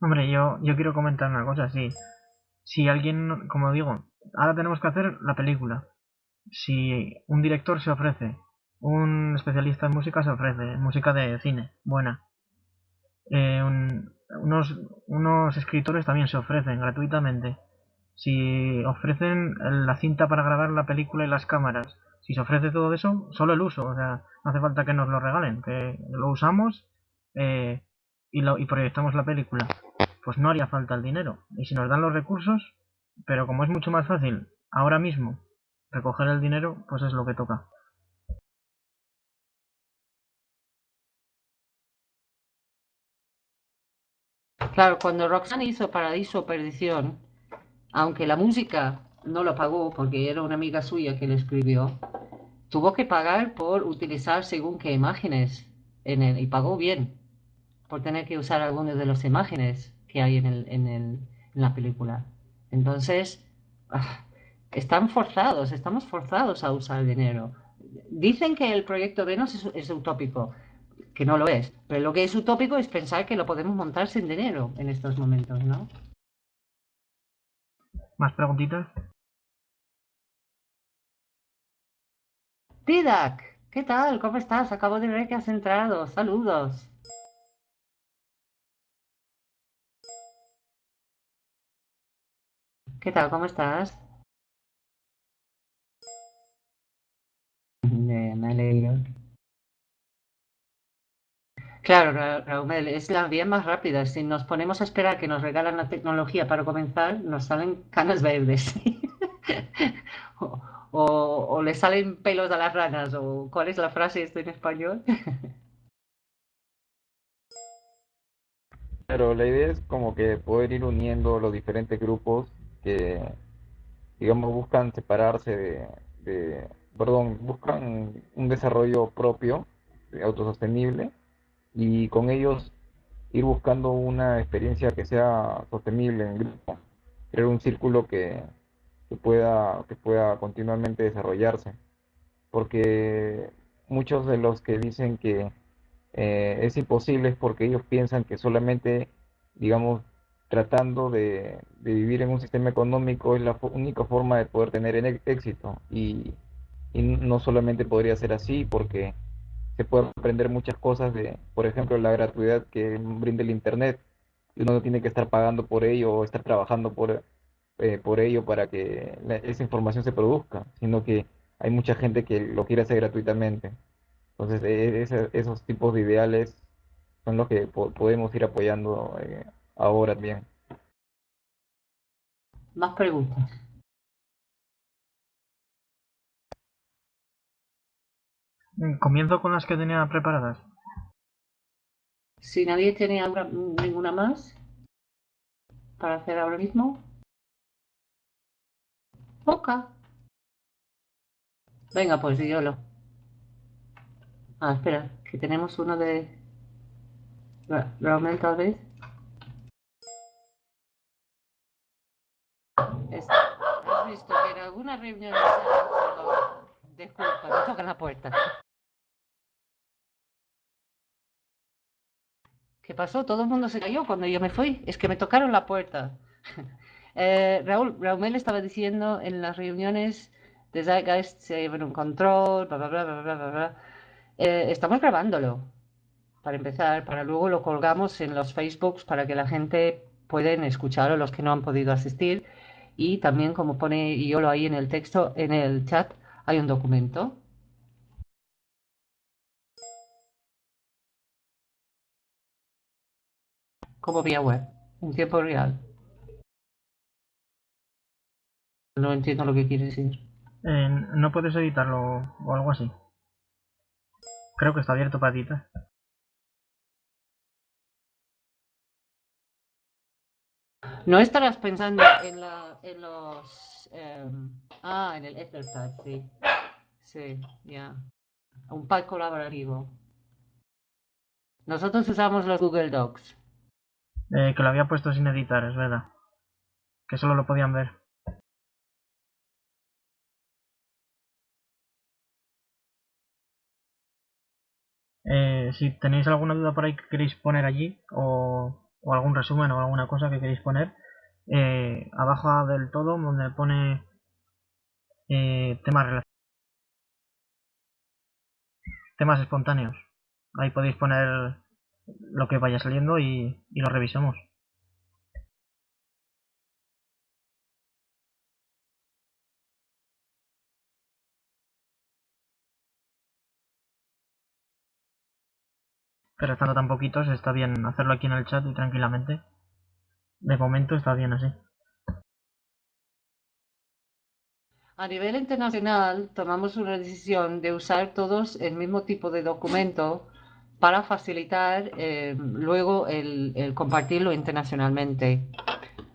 Hombre, yo, yo quiero comentar una cosa, sí. Si alguien, como digo, ahora tenemos que hacer la película. Si un director se ofrece, un especialista en música se ofrece, música de cine, buena. Eh, unos, unos escritores también se ofrecen gratuitamente si ofrecen la cinta para grabar la película y las cámaras, si se ofrece todo eso, solo el uso, o sea, no hace falta que nos lo regalen, que lo usamos eh, y, lo, y proyectamos la película, pues no haría falta el dinero. Y si nos dan los recursos, pero como es mucho más fácil ahora mismo recoger el dinero, pues es lo que toca. Claro, cuando Roxanne hizo Paradiso Perdición, aunque la música no lo pagó porque era una amiga suya que le escribió, tuvo que pagar por utilizar según qué imágenes en él y pagó bien por tener que usar algunas de las imágenes que hay en, el, en, el, en la película. Entonces, ah, están forzados, estamos forzados a usar dinero. Dicen que el proyecto Venus es, es utópico, que no lo es, pero lo que es utópico es pensar que lo podemos montar sin dinero en estos momentos, ¿no? ¿Más preguntitas? Didac, ¿Qué tal? ¿Cómo estás? Acabo de ver que has entrado. Saludos. ¿Qué tal? ¿Cómo estás? me alegro. Claro, Raúl, es la vía más rápida. Si nos ponemos a esperar que nos regalan la tecnología para comenzar, nos salen canas verdes. o, le salen pelos a las ranas. O, ¿Cuál es la frase esto en español? Pero la idea es como que poder ir uniendo los diferentes grupos que, digamos, buscan separarse de, de perdón, buscan un desarrollo propio, autosostenible y con ellos ir buscando una experiencia que sea sostenible en grupo, crear un círculo que, pueda, que pueda continuamente desarrollarse. Porque muchos de los que dicen que eh, es imposible es porque ellos piensan que solamente, digamos, tratando de, vivir en un sistema económico es la única forma de poder tener éxito. Y, y no solamente podría ser así porque se pueden aprender muchas cosas de, por ejemplo, la gratuidad que brinda el Internet. Uno no tiene que estar pagando por ello o estar trabajando por, eh, por ello para que esa información se produzca, sino que hay mucha gente que lo quiere hacer gratuitamente. Entonces, e, esos tipos de ideales son los que podemos ir apoyando eh, ahora bien. Más preguntas. Comienzo con las que tenía preparadas. Si nadie tiene ninguna más para hacer ahora mismo. Ok. Venga, pues lo. Ah, espera, que tenemos uno de... Raúl tal vez. ¿Has visto que en alguna reunión... Disculpa, me toca la puerta. ¿Qué pasó? Todo el mundo se cayó cuando yo me fui. Es que me tocaron la puerta. eh, Raúl, Raúl estaba diciendo en las reuniones de Zeitgeist se llevan un control, bla, bla, bla, bla, bla, bla. Eh, estamos grabándolo, para empezar, para luego lo colgamos en los Facebooks para que la gente pueden escucharlo, los que no han podido asistir. Y también, como pone Yolo ahí en el texto, en el chat, hay un documento como vía web, en tiempo real. No entiendo lo que quiere decir. Eh, no puedes editarlo o algo así. Creo que está abierto para editar. No estarás pensando en, la, en los... Em, ah, en el Etherpad, sí. Sí, ya. Un pad colaborativo. Nosotros usamos los Google Docs. Eh, que lo había puesto sin editar, es verdad. Que solo lo podían ver. Eh, si tenéis alguna duda por ahí que queréis poner allí, o, algún resumen o alguna cosa que queréis poner, eh, abajo del todo donde pone temas temas espontáneos. Ahí podéis poner lo que vaya saliendo y, lo revisamos. Pero estando tan poquitos está bien hacerlo aquí en el chat y tranquilamente. De momento está bien así. A nivel internacional tomamos una decisión de usar todos el mismo tipo de documento para facilitar eh, luego el, compartirlo internacionalmente.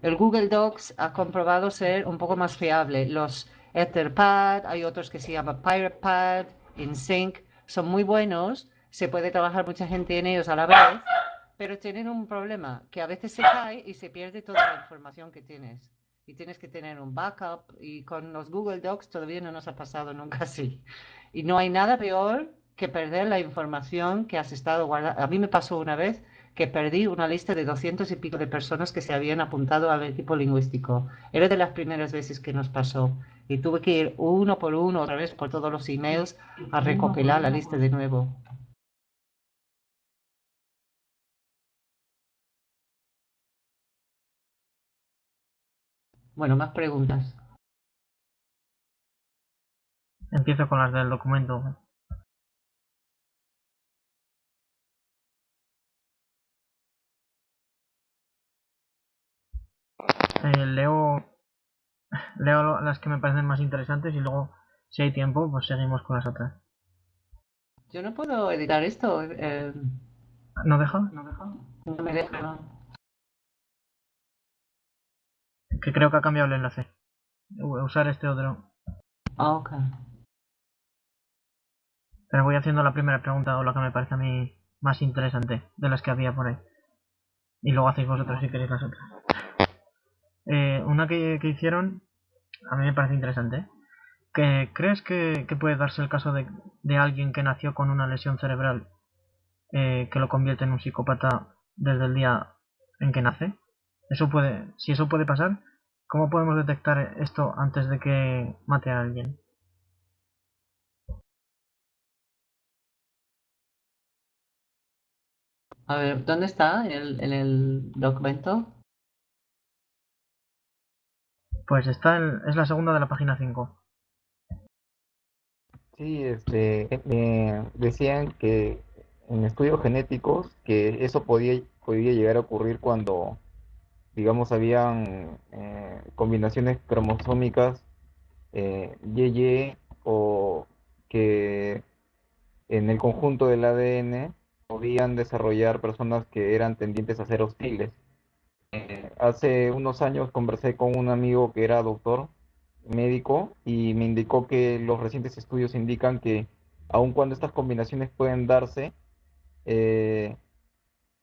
El Google Docs ha comprobado ser un poco más fiable. Los Etherpad, hay otros que se llaman PiratePad, InSync, son muy buenos, se puede trabajar mucha gente en ellos a la vez, pero tienen un problema, que a veces se cae y se pierde toda la información que tienes. Y tienes que tener un backup y con los Google Docs todavía no nos ha pasado nunca así. Y no hay nada peor que perder la información que has estado guardando. A mí me pasó una vez que perdí una lista de doscientos y pico de personas que se habían apuntado al equipo lingüístico. Era de las primeras veces que nos pasó. y tuve que ir uno por uno otra vez por todos los emails a recopilar la lista de nuevo. Bueno, más preguntas. Empiezo con las del documento. Eh, leo leo las que me parecen más interesantes y luego si hay tiempo pues seguimos con las otras. Yo no puedo editar esto. Eh, ¿No deja? no deja. No me deja. no. Que creo que ha cambiado el enlace. Usar este otro. Ah, ok. Pero voy haciendo la primera pregunta o la que me parece a mí más interesante de las que había por ahí. Y luego hacéis vosotros si queréis las otras. Eh, una que, hicieron, a mí me parece interesante. ¿eh? Que, ¿Crees que, puede darse el caso de, de alguien que nació con una lesión cerebral eh, que lo convierte en un psicópata desde el día en que nace? Eso puede, si eso puede pasar, ¿cómo podemos detectar esto antes de que mate a alguien? A ver, ¿dónde está el documento? Pues está en- es la segunda de la página 5. Sí, este, me decían que en estudios genéticos que eso podía, podía llegar a ocurrir cuando, digamos, habían eh, combinaciones cromosómicas eh, YY o que en el conjunto del ADN podían desarrollar personas que eran tendientes a ser hostiles. Hace unos años conversé con un amigo que era doctor médico y me indicó que los recientes estudios indican que aun cuando estas combinaciones pueden darse,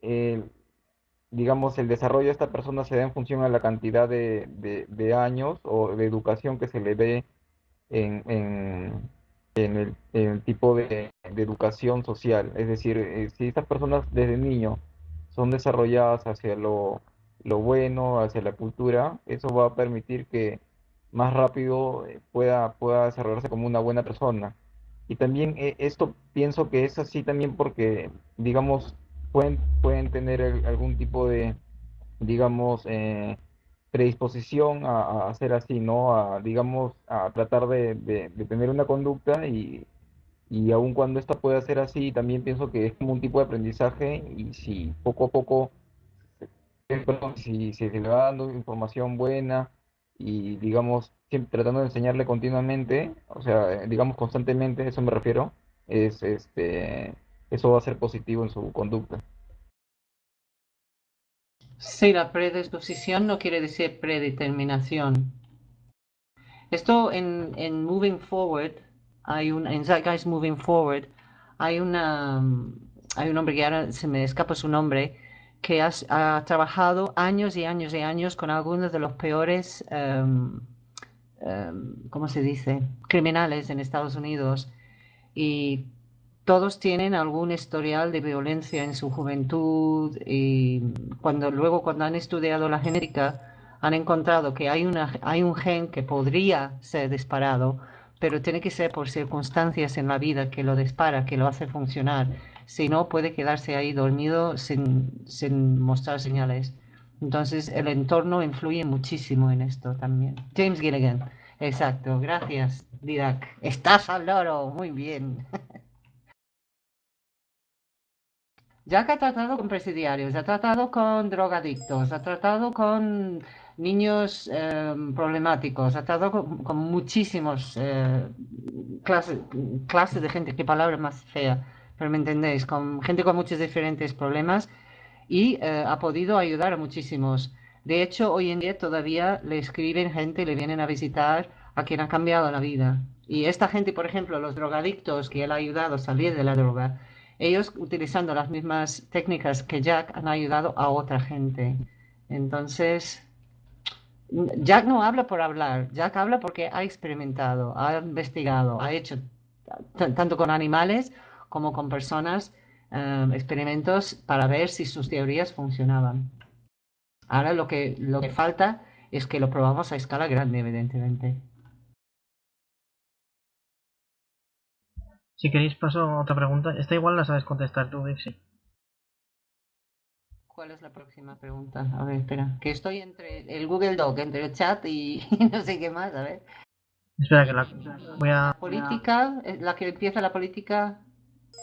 eh, digamos, el desarrollo de esta persona se da en función a la cantidad de, años o de educación que se le ve en, en- en el tipo de, de educación social. Es decir, eh, si estas personas desde niño son desarrolladas hacia lo, lo bueno, hacia la cultura, eso va a permitir que más rápido eh, pueda, pueda desarrollarse como una buena persona. Y también eh, esto pienso que es así también porque, digamos, pueden, pueden tener algún tipo de, digamos, eh, predisposición a, hacer así, ¿no? A, digamos, a tratar de, de- de tener una conducta y, y aun cuando esta pueda ser así, también pienso que es como un tipo de aprendizaje y si poco a poco si, si se le va dando información buena y digamos, siempre tratando de enseñarle continuamente, o sea, eh, digamos constantemente, eso me refiero, es este, eso va a ser positivo en su conducta. Sí, la predisposición no quiere decir predeterminación. Esto en, en Moving Forward, hay un, en Zeitgeist Moving Forward, hay una, hay un hombre que ahora se me escapa su nombre, que has- ha, trabajado años y años y años con algunos de los peores, em, em, ¿cómo se dice?, criminales en Estados Unidos. Y todos tienen algún historial de violencia en su juventud y cuando luego cuando han estudiado la genética han encontrado que hay una hay un gen que podría ser disparado, pero tiene que ser por circunstancias en la vida que lo dispara, que lo hace funcionar. Si no, puede quedarse ahí dormido sin, sin mostrar señales. Entonces, el entorno influye muchísimo en esto también. James Gilligan. Exacto. Gracias, Didac. Estás al loro. Muy bien. Jack ha tratado con presidiarios, ha tratado con drogadictos, ha tratado con niños eh, problemáticos, ha tratado con, con muchísimos eh, clases, clases de gente, qué palabra más fea, pero me entendéis, con gente con muchos diferentes problemas y eh, ha podido ayudar a muchísimos. De hecho, hoy en día todavía le escriben gente, le vienen a visitar a quien ha cambiado la vida. Y esta gente, por ejemplo, los drogadictos que él ha ayudado a salir de la droga, ellos utilizando las mismas técnicas que Jack han ayudado a otra gente. Entonces, Jack no habla por hablar, Jack habla porque ha experimentado, ha investigado, ha hecho tanto con animales como con personas, eh, experimentos para ver si sus teorías funcionaban. Ahora lo que, lo que falta es que lo probamos a escala grande, evidentemente. Si queréis paso a otra pregunta. Esta igual la sabes contestar tú, Dixie. ¿Cuál es la próxima pregunta? A ver, espera. Que estoy entre el Google Doc, entre el chat y, no sé qué más. A ver. Espera, que la voy a... La política, eh, la que empieza la política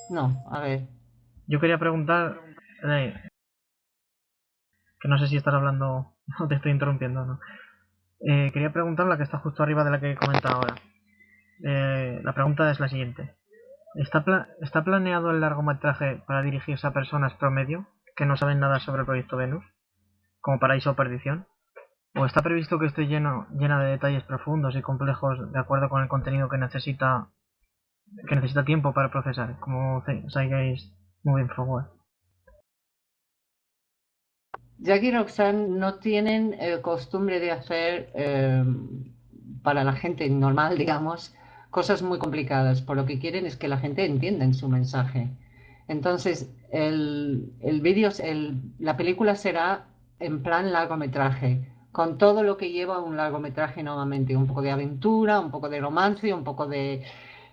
no, a ver. Yo quería preguntar... eh, que no sé si estás hablando o te estoy interrumpiendo, ¿no? Eh, quería preguntar la que está justo arriba de la que he comentado ahora. Eh, la pregunta es la siguiente. ¿Está, pla- ¿Está planeado el largometraje para dirigirse a personas promedio que no saben nada sobre el proyecto Venus? Como Paraíso o Perdición. ¿O está previsto que esté lleno, llena de detalles profundos y complejos de acuerdo con el contenido que necesita que necesita tiempo para procesar, como Zeitgeist Moving Forward? Jack y Roxanne no tienen eh, costumbre de hacer, eh, para la gente normal, digamos, cosas muy complicadas. Por lo que quieren es que la gente entienda en su mensaje. Entonces, el, el vídeo, la película será en plan largometraje, con todo lo que lleva un largometraje normalmente, un poco de aventura, un poco de romance, un poco de,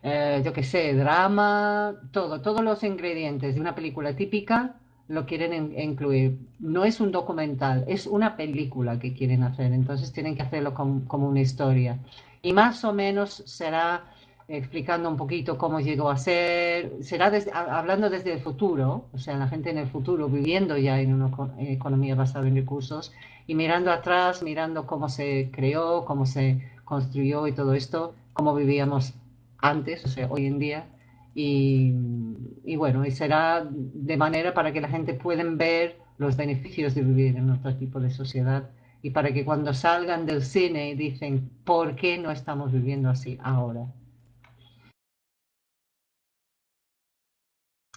eh, yo qué sé, drama, todo, todos los ingredientes de una película típica lo quieren in- incluir. No es un documental, es una película que quieren hacer, entonces tienen que hacerlo com- como una historia. Y más o menos será explicando un poquito cómo llegó a ser, será ha- hablando desde el futuro, o sea, la gente en el futuro viviendo ya en una eco- economía basada en recursos y mirando atrás, mirando cómo se creó, cómo se construyó y todo esto, cómo vivíamos antes, o sea, hoy en día. Y, bueno, y será de manera para que la gente pueda ver los beneficios de vivir en otro tipo de sociedad y para que cuando salgan del cine dicen, ¿por qué no estamos viviendo así ahora?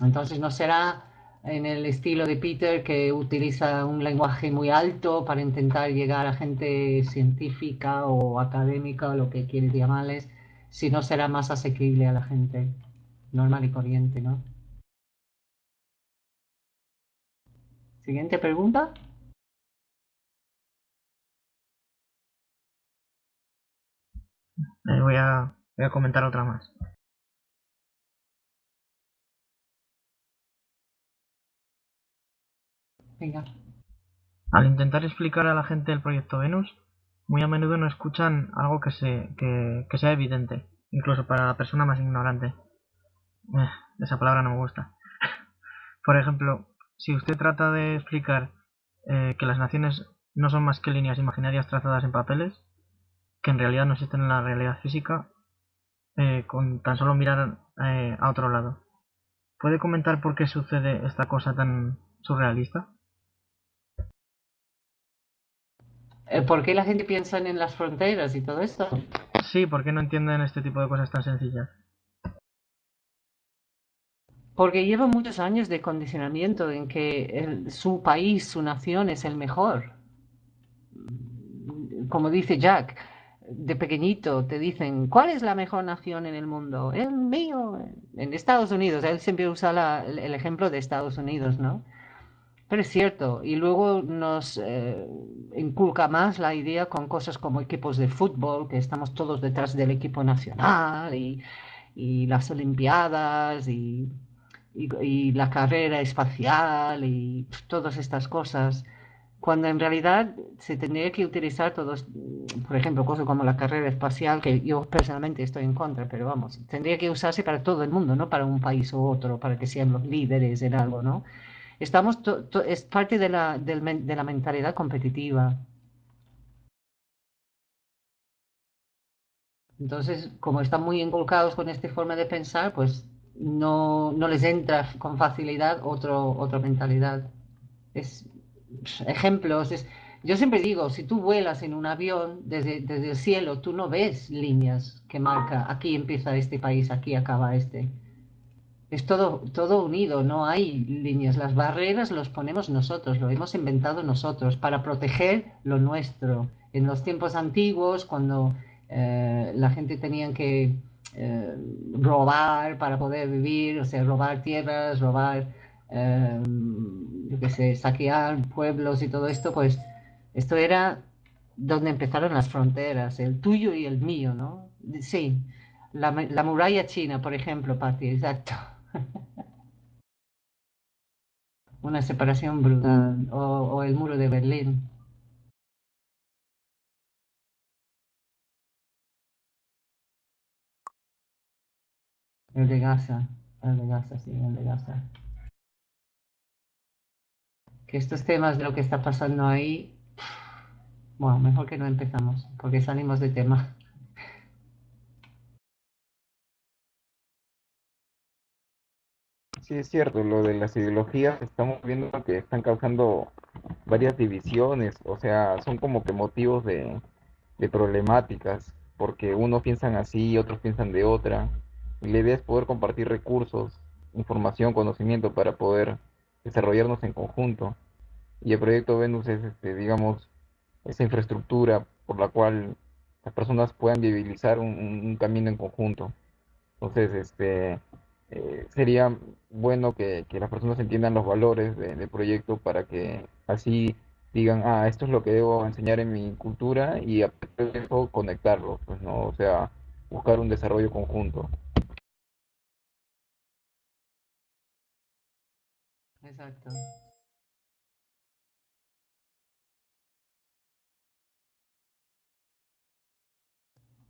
Entonces no será en el estilo de Peter que utiliza un lenguaje muy alto para intentar llegar a gente científica o académica o lo que quieres llamarles, sino será más asequible a la gente normal y corriente, ¿no? Siguiente pregunta. Eh, voy, a, voy a comentar otra más. Venga. Al intentar explicar a la gente el proyecto Venus, muy a menudo no escuchan algo que, se, que, sea evidente, incluso para la persona más ignorante. Eh, esa palabra no me gusta. Por ejemplo, si usted trata de explicar eh, que las naciones no son más que líneas imaginarias trazadas en papeles, que en realidad no existen en la realidad física, eh, con tan solo mirar a otro lado. ¿Puede comentar por qué sucede esta cosa tan surrealista? ¿Por qué la gente piensa en las fronteras y todo esto? Sí, ¿por qué no entienden este tipo de cosas tan sencillas? Porque lleva muchos años de condicionamiento en que el- su país, su nación es el mejor. Como dice Jack, de pequeñito te dicen, ¿cuál es la mejor nación en el mundo? El mío. En Estados Unidos, él siempre usa la- el el ejemplo de Estados Unidos, ¿no? Pero es cierto, y luego nos eh, inculca más la idea con cosas como equipos de fútbol, que estamos todos detrás del equipo nacional y, y las Olimpiadas y, y- y la carrera espacial y todas estas cosas, cuando en realidad se tendría que utilizar todos, por ejemplo, cosas como la carrera espacial, que yo personalmente estoy en contra, pero vamos, tendría que usarse para todo el mundo, no para un país u otro, para que sean los líderes en algo, ¿no? Estamos, to- es parte de la, de la mentalidad competitiva. Entonces, como están muy inculcados con esta forma de pensar, pues no, no les entra con facilidad otro, otra mentalidad. Es ejemplos. Es, yo siempre digo, si tú vuelas en un avión desde, desde el cielo, tú no ves líneas que marca aquí empieza este país, aquí acaba este. Es todo, todo unido, no hay líneas. Las barreras los ponemos nosotros, lo hemos inventado nosotros para proteger lo nuestro. En los tiempos antiguos, cuando eh, la gente tenía que eh, robar para poder vivir, o sea, robar tierras, robar, eh, yo qué saquear pueblos y todo esto, pues esto era donde empezaron las fronteras, el tuyo y el mío, ¿no? Sí. La, la muralla china, por ejemplo, Patti, exacto. Una separación brutal. O, el muro de Berlín. El de Gaza, el de Gaza, sí, el de Gaza. Que estos temas de lo que está pasando ahí, bueno, mejor que no empezamos, porque salimos de tema. Sí, es cierto, lo de las ideologías, estamos viendo que están causando varias divisiones, o sea, son como que motivos de, de problemáticas, porque unos piensan así otros piensan de otra. Y la idea es poder compartir recursos, información, conocimiento para poder desarrollarnos en conjunto. Y el proyecto Venus es, este, digamos, esa infraestructura por la cual las personas puedan viabilizar un- un camino en conjunto. Entonces, este, eh, sería bueno que, que las personas entiendan los valores de- del proyecto para que así digan, ah, esto es lo que debo enseñar en mi cultura y a de eso conectarlo, pues, ¿no? O sea, buscar un desarrollo conjunto. Exacto.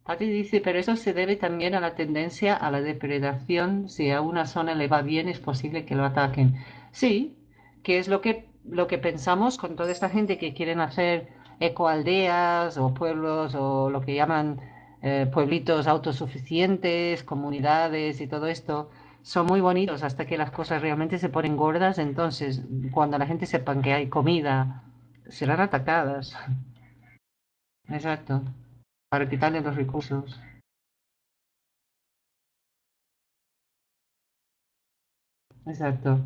Patti dice, pero eso se debe también a la tendencia a la depredación. Si a una zona le va bien, es posible que lo ataquen. Sí, que es lo que, lo que pensamos con toda esta gente que quieren hacer ecoaldeas o pueblos o lo que llaman eh, pueblitos autosuficientes, comunidades y todo esto. Son muy bonitos hasta que las cosas realmente se ponen gordas. Entonces, cuando la gente sepa que hay comida, serán atacadas. Exacto para quitarle los recursos. Exacto.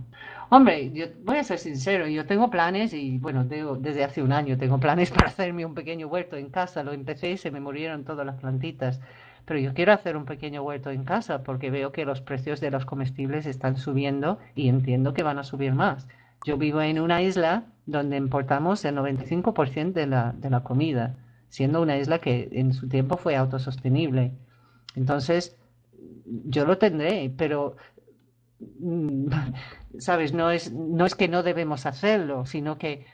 Hombre, yo voy a ser sincero, yo tengo planes y bueno, desde hace un año tengo planes para hacerme un pequeño huerto en casa. Lo empecé y se me murieron todas las plantitas. Pero yo quiero hacer un pequeño huerto en casa porque veo que los precios de los comestibles están subiendo y entiendo que van a subir más. Yo vivo en una isla donde importamos el 95% de la, de la comida, siendo una isla que en su tiempo fue autosostenible. Entonces, yo lo tendré, pero mm, ¿sabes? No es, no es que no debemos hacerlo, sino que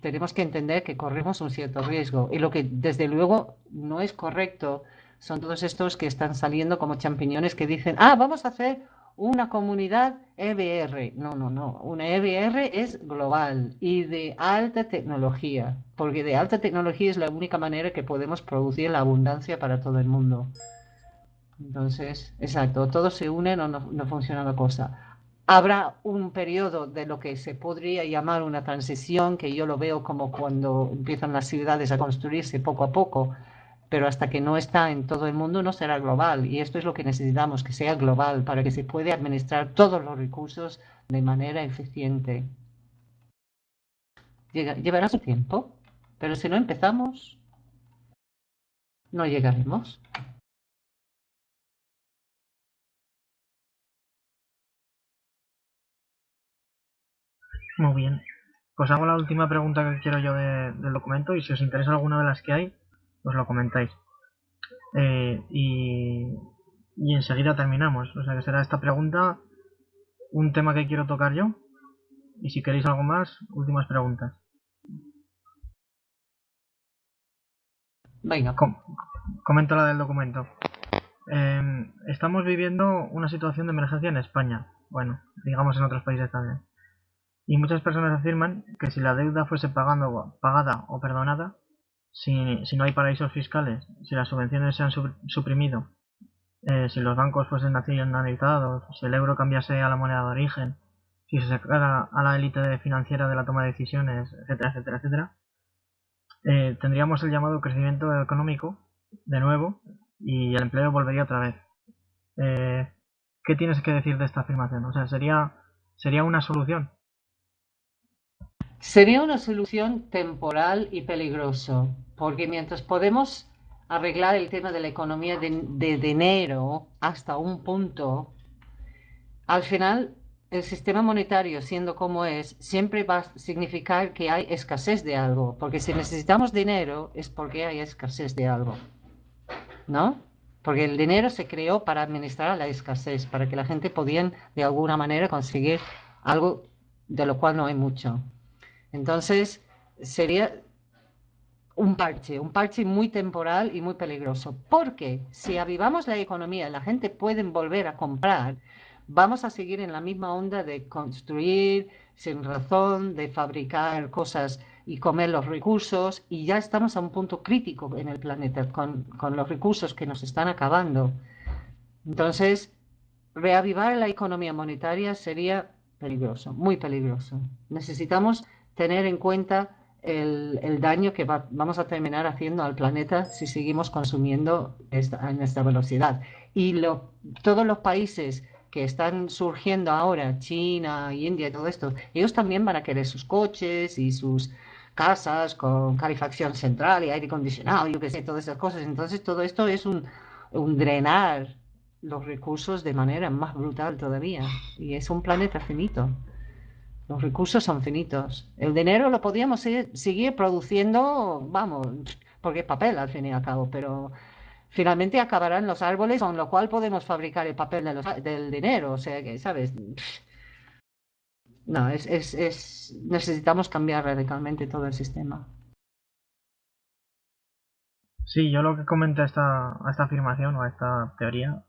tenemos que entender que corremos un cierto riesgo. Y lo que desde luego no es correcto son todos estos que están saliendo como champiñones que dicen, ah, vamos a hacer una comunidad EBR. No, no, no. Una EBR es global y de alta tecnología, porque de alta tecnología es la única manera que podemos producir la abundancia para todo el mundo. Entonces, exacto, todos se unen o no, no funciona la cosa. Habrá un periodo de lo que se podría llamar una transición, que yo lo veo como cuando empiezan las ciudades a construirse poco a poco, pero hasta que no está en todo el mundo no será global. Y esto es lo que necesitamos, que sea global, para que se pueda administrar todos los recursos de manera eficiente. Llevará su tiempo, pero si no empezamos, no llegaremos. Muy bien. Pues hago la última pregunta que quiero yo de- del documento y si os interesa alguna de las que hay, os lo comentáis. Eh, y, y enseguida terminamos. O sea que será esta pregunta un tema que quiero tocar yo. Y si queréis algo más, últimas preguntas. Venga, Com- comento la del documento. Eh, estamos viviendo una situación de emergencia en España. Bueno, digamos en otros países también. Y muchas personas afirman que si la deuda fuese pagando, pagada o perdonada, si, si no hay paraísos fiscales, si las subvenciones se han suprimido, eh, si los bancos fuesen nacionalizados, si el euro cambiase a la moneda de origen, si se sacara a la élite financiera de la toma de decisiones, etcétera, etcétera, etcétera, eh, tendríamos el llamado crecimiento económico de nuevo y el empleo volvería otra vez. Eh, ¿Qué tienes que decir de esta afirmación? O sea, sería, sería una solución. Sería una solución temporal y peligroso, porque mientras podemos arreglar el tema de la economía de, de dinero hasta un punto, al final el sistema monetario, siendo como es, siempre va a significar que hay escasez de algo, porque si necesitamos dinero es porque hay escasez de algo, ¿no? porque el dinero se creó para administrar la escasez, para que la gente pudiera de alguna manera conseguir algo de lo cual no hay mucho. Entonces, sería un parche, un parche muy temporal y muy peligroso, porque si avivamos la economía, la gente puede volver a comprar, vamos a seguir en la misma onda de construir sin razón, de fabricar cosas y comer los recursos, y ya estamos a un punto crítico en el planeta con, con los recursos que nos están acabando. Entonces, reavivar la economía monetaria sería peligroso, muy peligroso. Necesitamos tener en cuenta el, el daño que vamos a terminar haciendo al planeta si seguimos consumiendo esta, en esta velocidad. Y lo, todos los países que están surgiendo ahora, China, India y todo esto, ellos también van a querer sus coches y sus casas con calefacción central y aire acondicionado, yo qué sé, todas esas cosas. Entonces todo esto es un, un drenar los recursos de manera más brutal todavía. Y es un planeta finito. Los recursos son finitos. El dinero lo podríamos seguir, produciendo, vamos, porque es papel al fin y al cabo, pero finalmente acabarán los árboles con lo cual podemos fabricar el papel del dinero. O sea que, ¿sabes? No, es, es, es, necesitamos cambiar radicalmente todo el sistema. Sí, yo lo que comento a esta, a esta afirmación o a esta teoría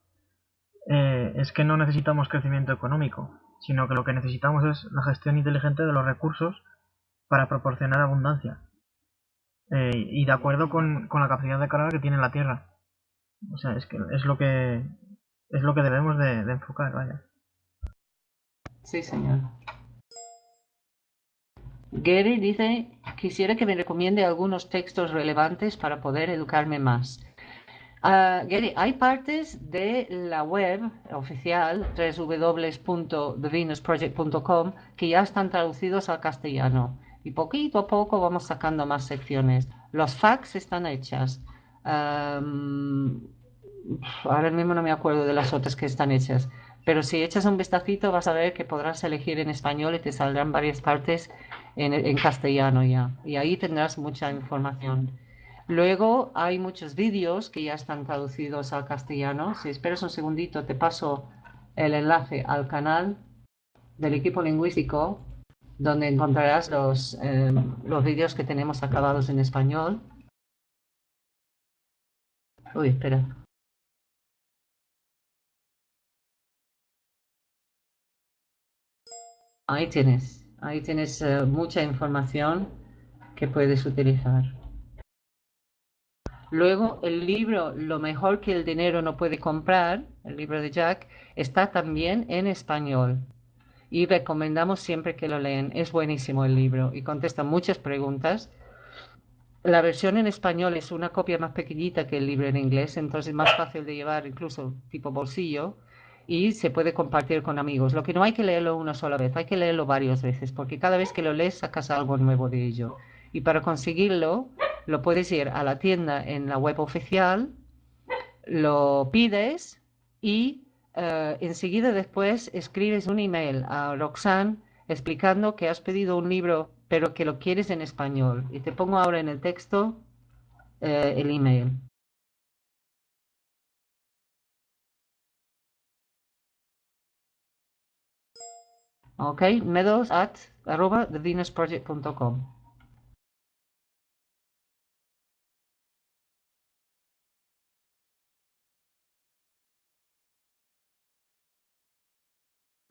eh, es que no necesitamos crecimiento económico, sino que lo que necesitamos es la gestión inteligente de los recursos para proporcionar abundancia. Eh, y de acuerdo con, con, la capacidad de carga que tiene la Tierra. O sea, es que es lo que es lo que debemos de, enfocar, vaya. Sí, señor. Gary dice, quisiera que me recomiende algunos textos relevantes para poder educarme más. Uh, Gary, hay partes de la web oficial www.thevenusproject.com que ya están traducidos al castellano y poquito a poco vamos sacando más secciones. Los facts están hechas. Um, ahora mismo no me acuerdo de las otras que están hechas, pero si echas un vistacito vas a ver que podrás elegir en español y te saldrán varias partes en, castellano ya. Y ahí tendrás mucha información. Luego hay muchos vídeos que ya están traducidos al castellano. Si esperas un segundito, te paso el enlace al canal del equipo lingüístico, donde encontrarás los, em, los vídeos que tenemos acabados en español. Uy, espera. Ahí tienes. Ahí tienes eh, mucha información que puedes utilizar. Luego, el libro Lo mejor que el dinero no puede comprar, el libro de Jack, está también en español. Y recomendamos siempre que lo lean. Es buenísimo el libro y contesta muchas preguntas. La versión en español es una copia más pequeñita que el libro en inglés, entonces es más fácil de llevar, incluso tipo bolsillo y se puede compartir con amigos. Lo que no hay que leerlo una sola vez, hay que leerlo varias veces, porque cada vez que lo lees sacas algo nuevo de ello. Y para conseguirlo, lo puedes ir a la tienda en la web oficial, lo pides y uh, enseguida después escribes un email a Roxanne explicando que has pedido un libro, pero que lo quieres en español. Y te pongo ahora en el texto uh, el email. Ok, meadows at arroba.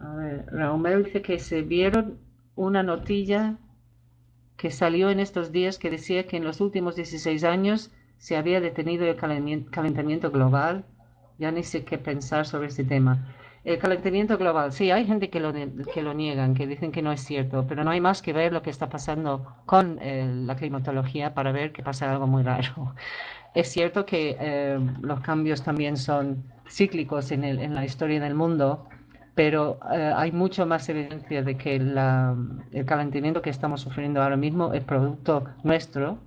A ver, Raúl dice que se vieron una notilla que salió en estos días que decía que en los últimos 16 años se había detenido el calentamiento global. Ya ni sé qué pensar sobre este tema. El calentamiento global, sí, hay gente que lo, que lo niegan, que dicen que no es cierto, pero no hay más que ver lo que está pasando con eh, la climatología para ver que pasa algo muy raro. Es cierto que eh, los cambios también son cíclicos en, la historia del mundo, pero eh, hay mucho más evidencia de que la, el calentamiento que estamos sufriendo ahora mismo es producto nuestro,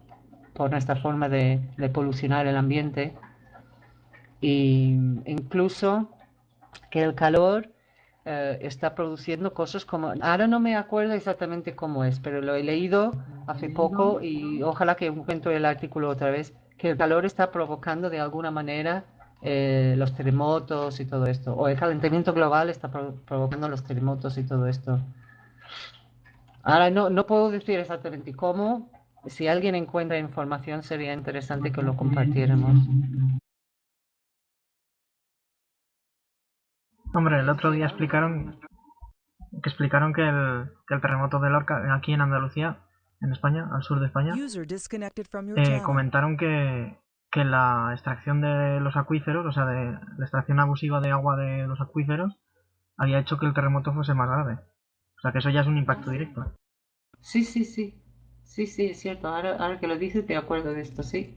por nuestra forma de, de polucionar el ambiente. Y incluso que el calor eh, está produciendo cosas como, ahora no me acuerdo exactamente cómo es, pero lo he leído hace poco y ojalá que encuentre el artículo otra vez, que el calor está provocando de alguna manera eh, los terremotos y todo esto. O el calentamiento global está pro- provocando los terremotos y todo esto. Ahora no, no puedo decir exactamente cómo. Si alguien encuentra información sería interesante que lo compartiéramos. Hombre, el otro día explicaron que explicaron que el, que el terremoto de Lorca, aquí en Andalucía, en España, al sur de España, eh, comentaron que, que la extracción de los acuíferos, o sea, de la extracción abusiva de agua de los acuíferos, había hecho que el terremoto fuese más grave. O sea, que eso ya es un impacto directo. Sí, sí, sí. Sí, sí, es cierto. Ahora, que lo dices, te acuerdo de esto, sí.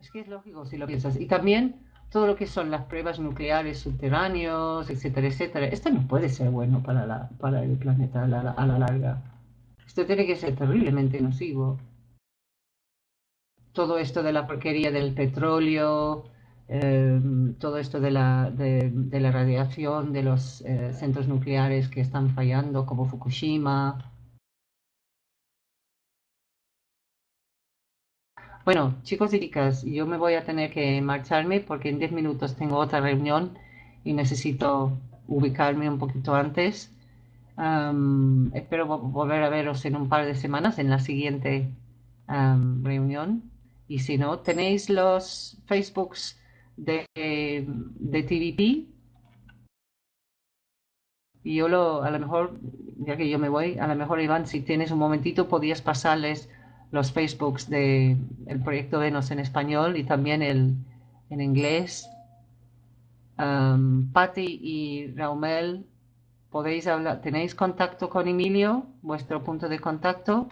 Es que es lógico si lo piensas. Y también todo lo que son las pruebas nucleares subterráneos, etcétera, etcétera. Esto no puede ser bueno para la, para el planeta a la, a la larga. Esto tiene que ser terriblemente nocivo. Todo esto de la porquería del petróleo, eh, todo esto de la, de, de la radiación de los eh, centros nucleares que están fallando, como Fukushima. Bueno, chicos y chicas, yo me voy a tener que marcharme porque en 10 minutos tengo otra reunión y necesito ubicarme un poquito antes. Espero vo- volver a veros en un par de semanas en la siguiente reunión. Y si no, tenéis los Facebooks de, de TVP. Y yo lo, a lo mejor, ya que yo me voy, a lo mejor Iván, si tienes un momentito, podías pasarles los Facebooks de el proyecto Venus en español y también el en inglés. Um, Patti y Raumel, podéis hablar, ¿tenéis contacto con Emilio? ¿Vuestro punto de contacto?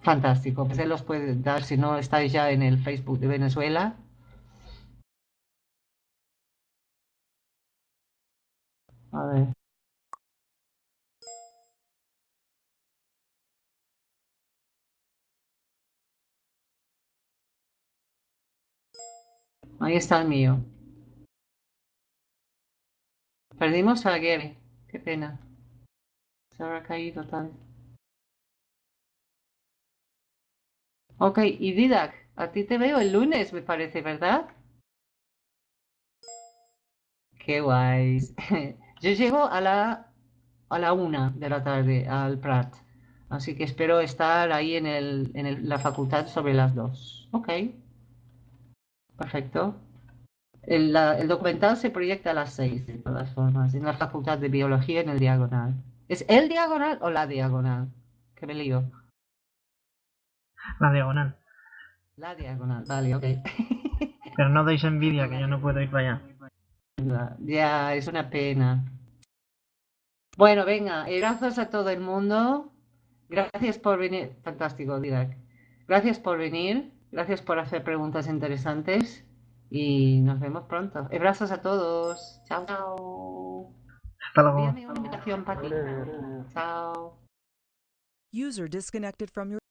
Fantástico, pues él los puede dar si no estáis ya en el Facebook de Venezuela. A ver. Ahí está el mío. Perdimos a Gary. Qué pena. Se habrá caído tal. Ok, y Didac, a ti te veo el lunes, me parece, ¿verdad? Qué guays. Yo llego a la a la una de la tarde al Prat. Así que espero estar ahí en el, en la facultad sobre las dos. Ok. Perfecto. El, la- el documental se proyecta a las seis, de todas formas, en la Facultad de Biología en el Diagonal. ¿Es el Diagonal o la Diagonal? Que me lío. La diagonal. La Diagonal, vale, ok. Pero no deis envidia, que yo no puedo ir para allá. Ya, Ya, es una pena. Bueno, venga, eh, gracias a todo el mundo. Gracias por venir. Fantástico, Didac. Gracias por venir. Gracias por hacer preguntas interesantes. Y nos vemos pronto. Abrazos a todos. Chao, chao. Hasta luego. Envíame una invitación, Pati. Chao. User disconnected from your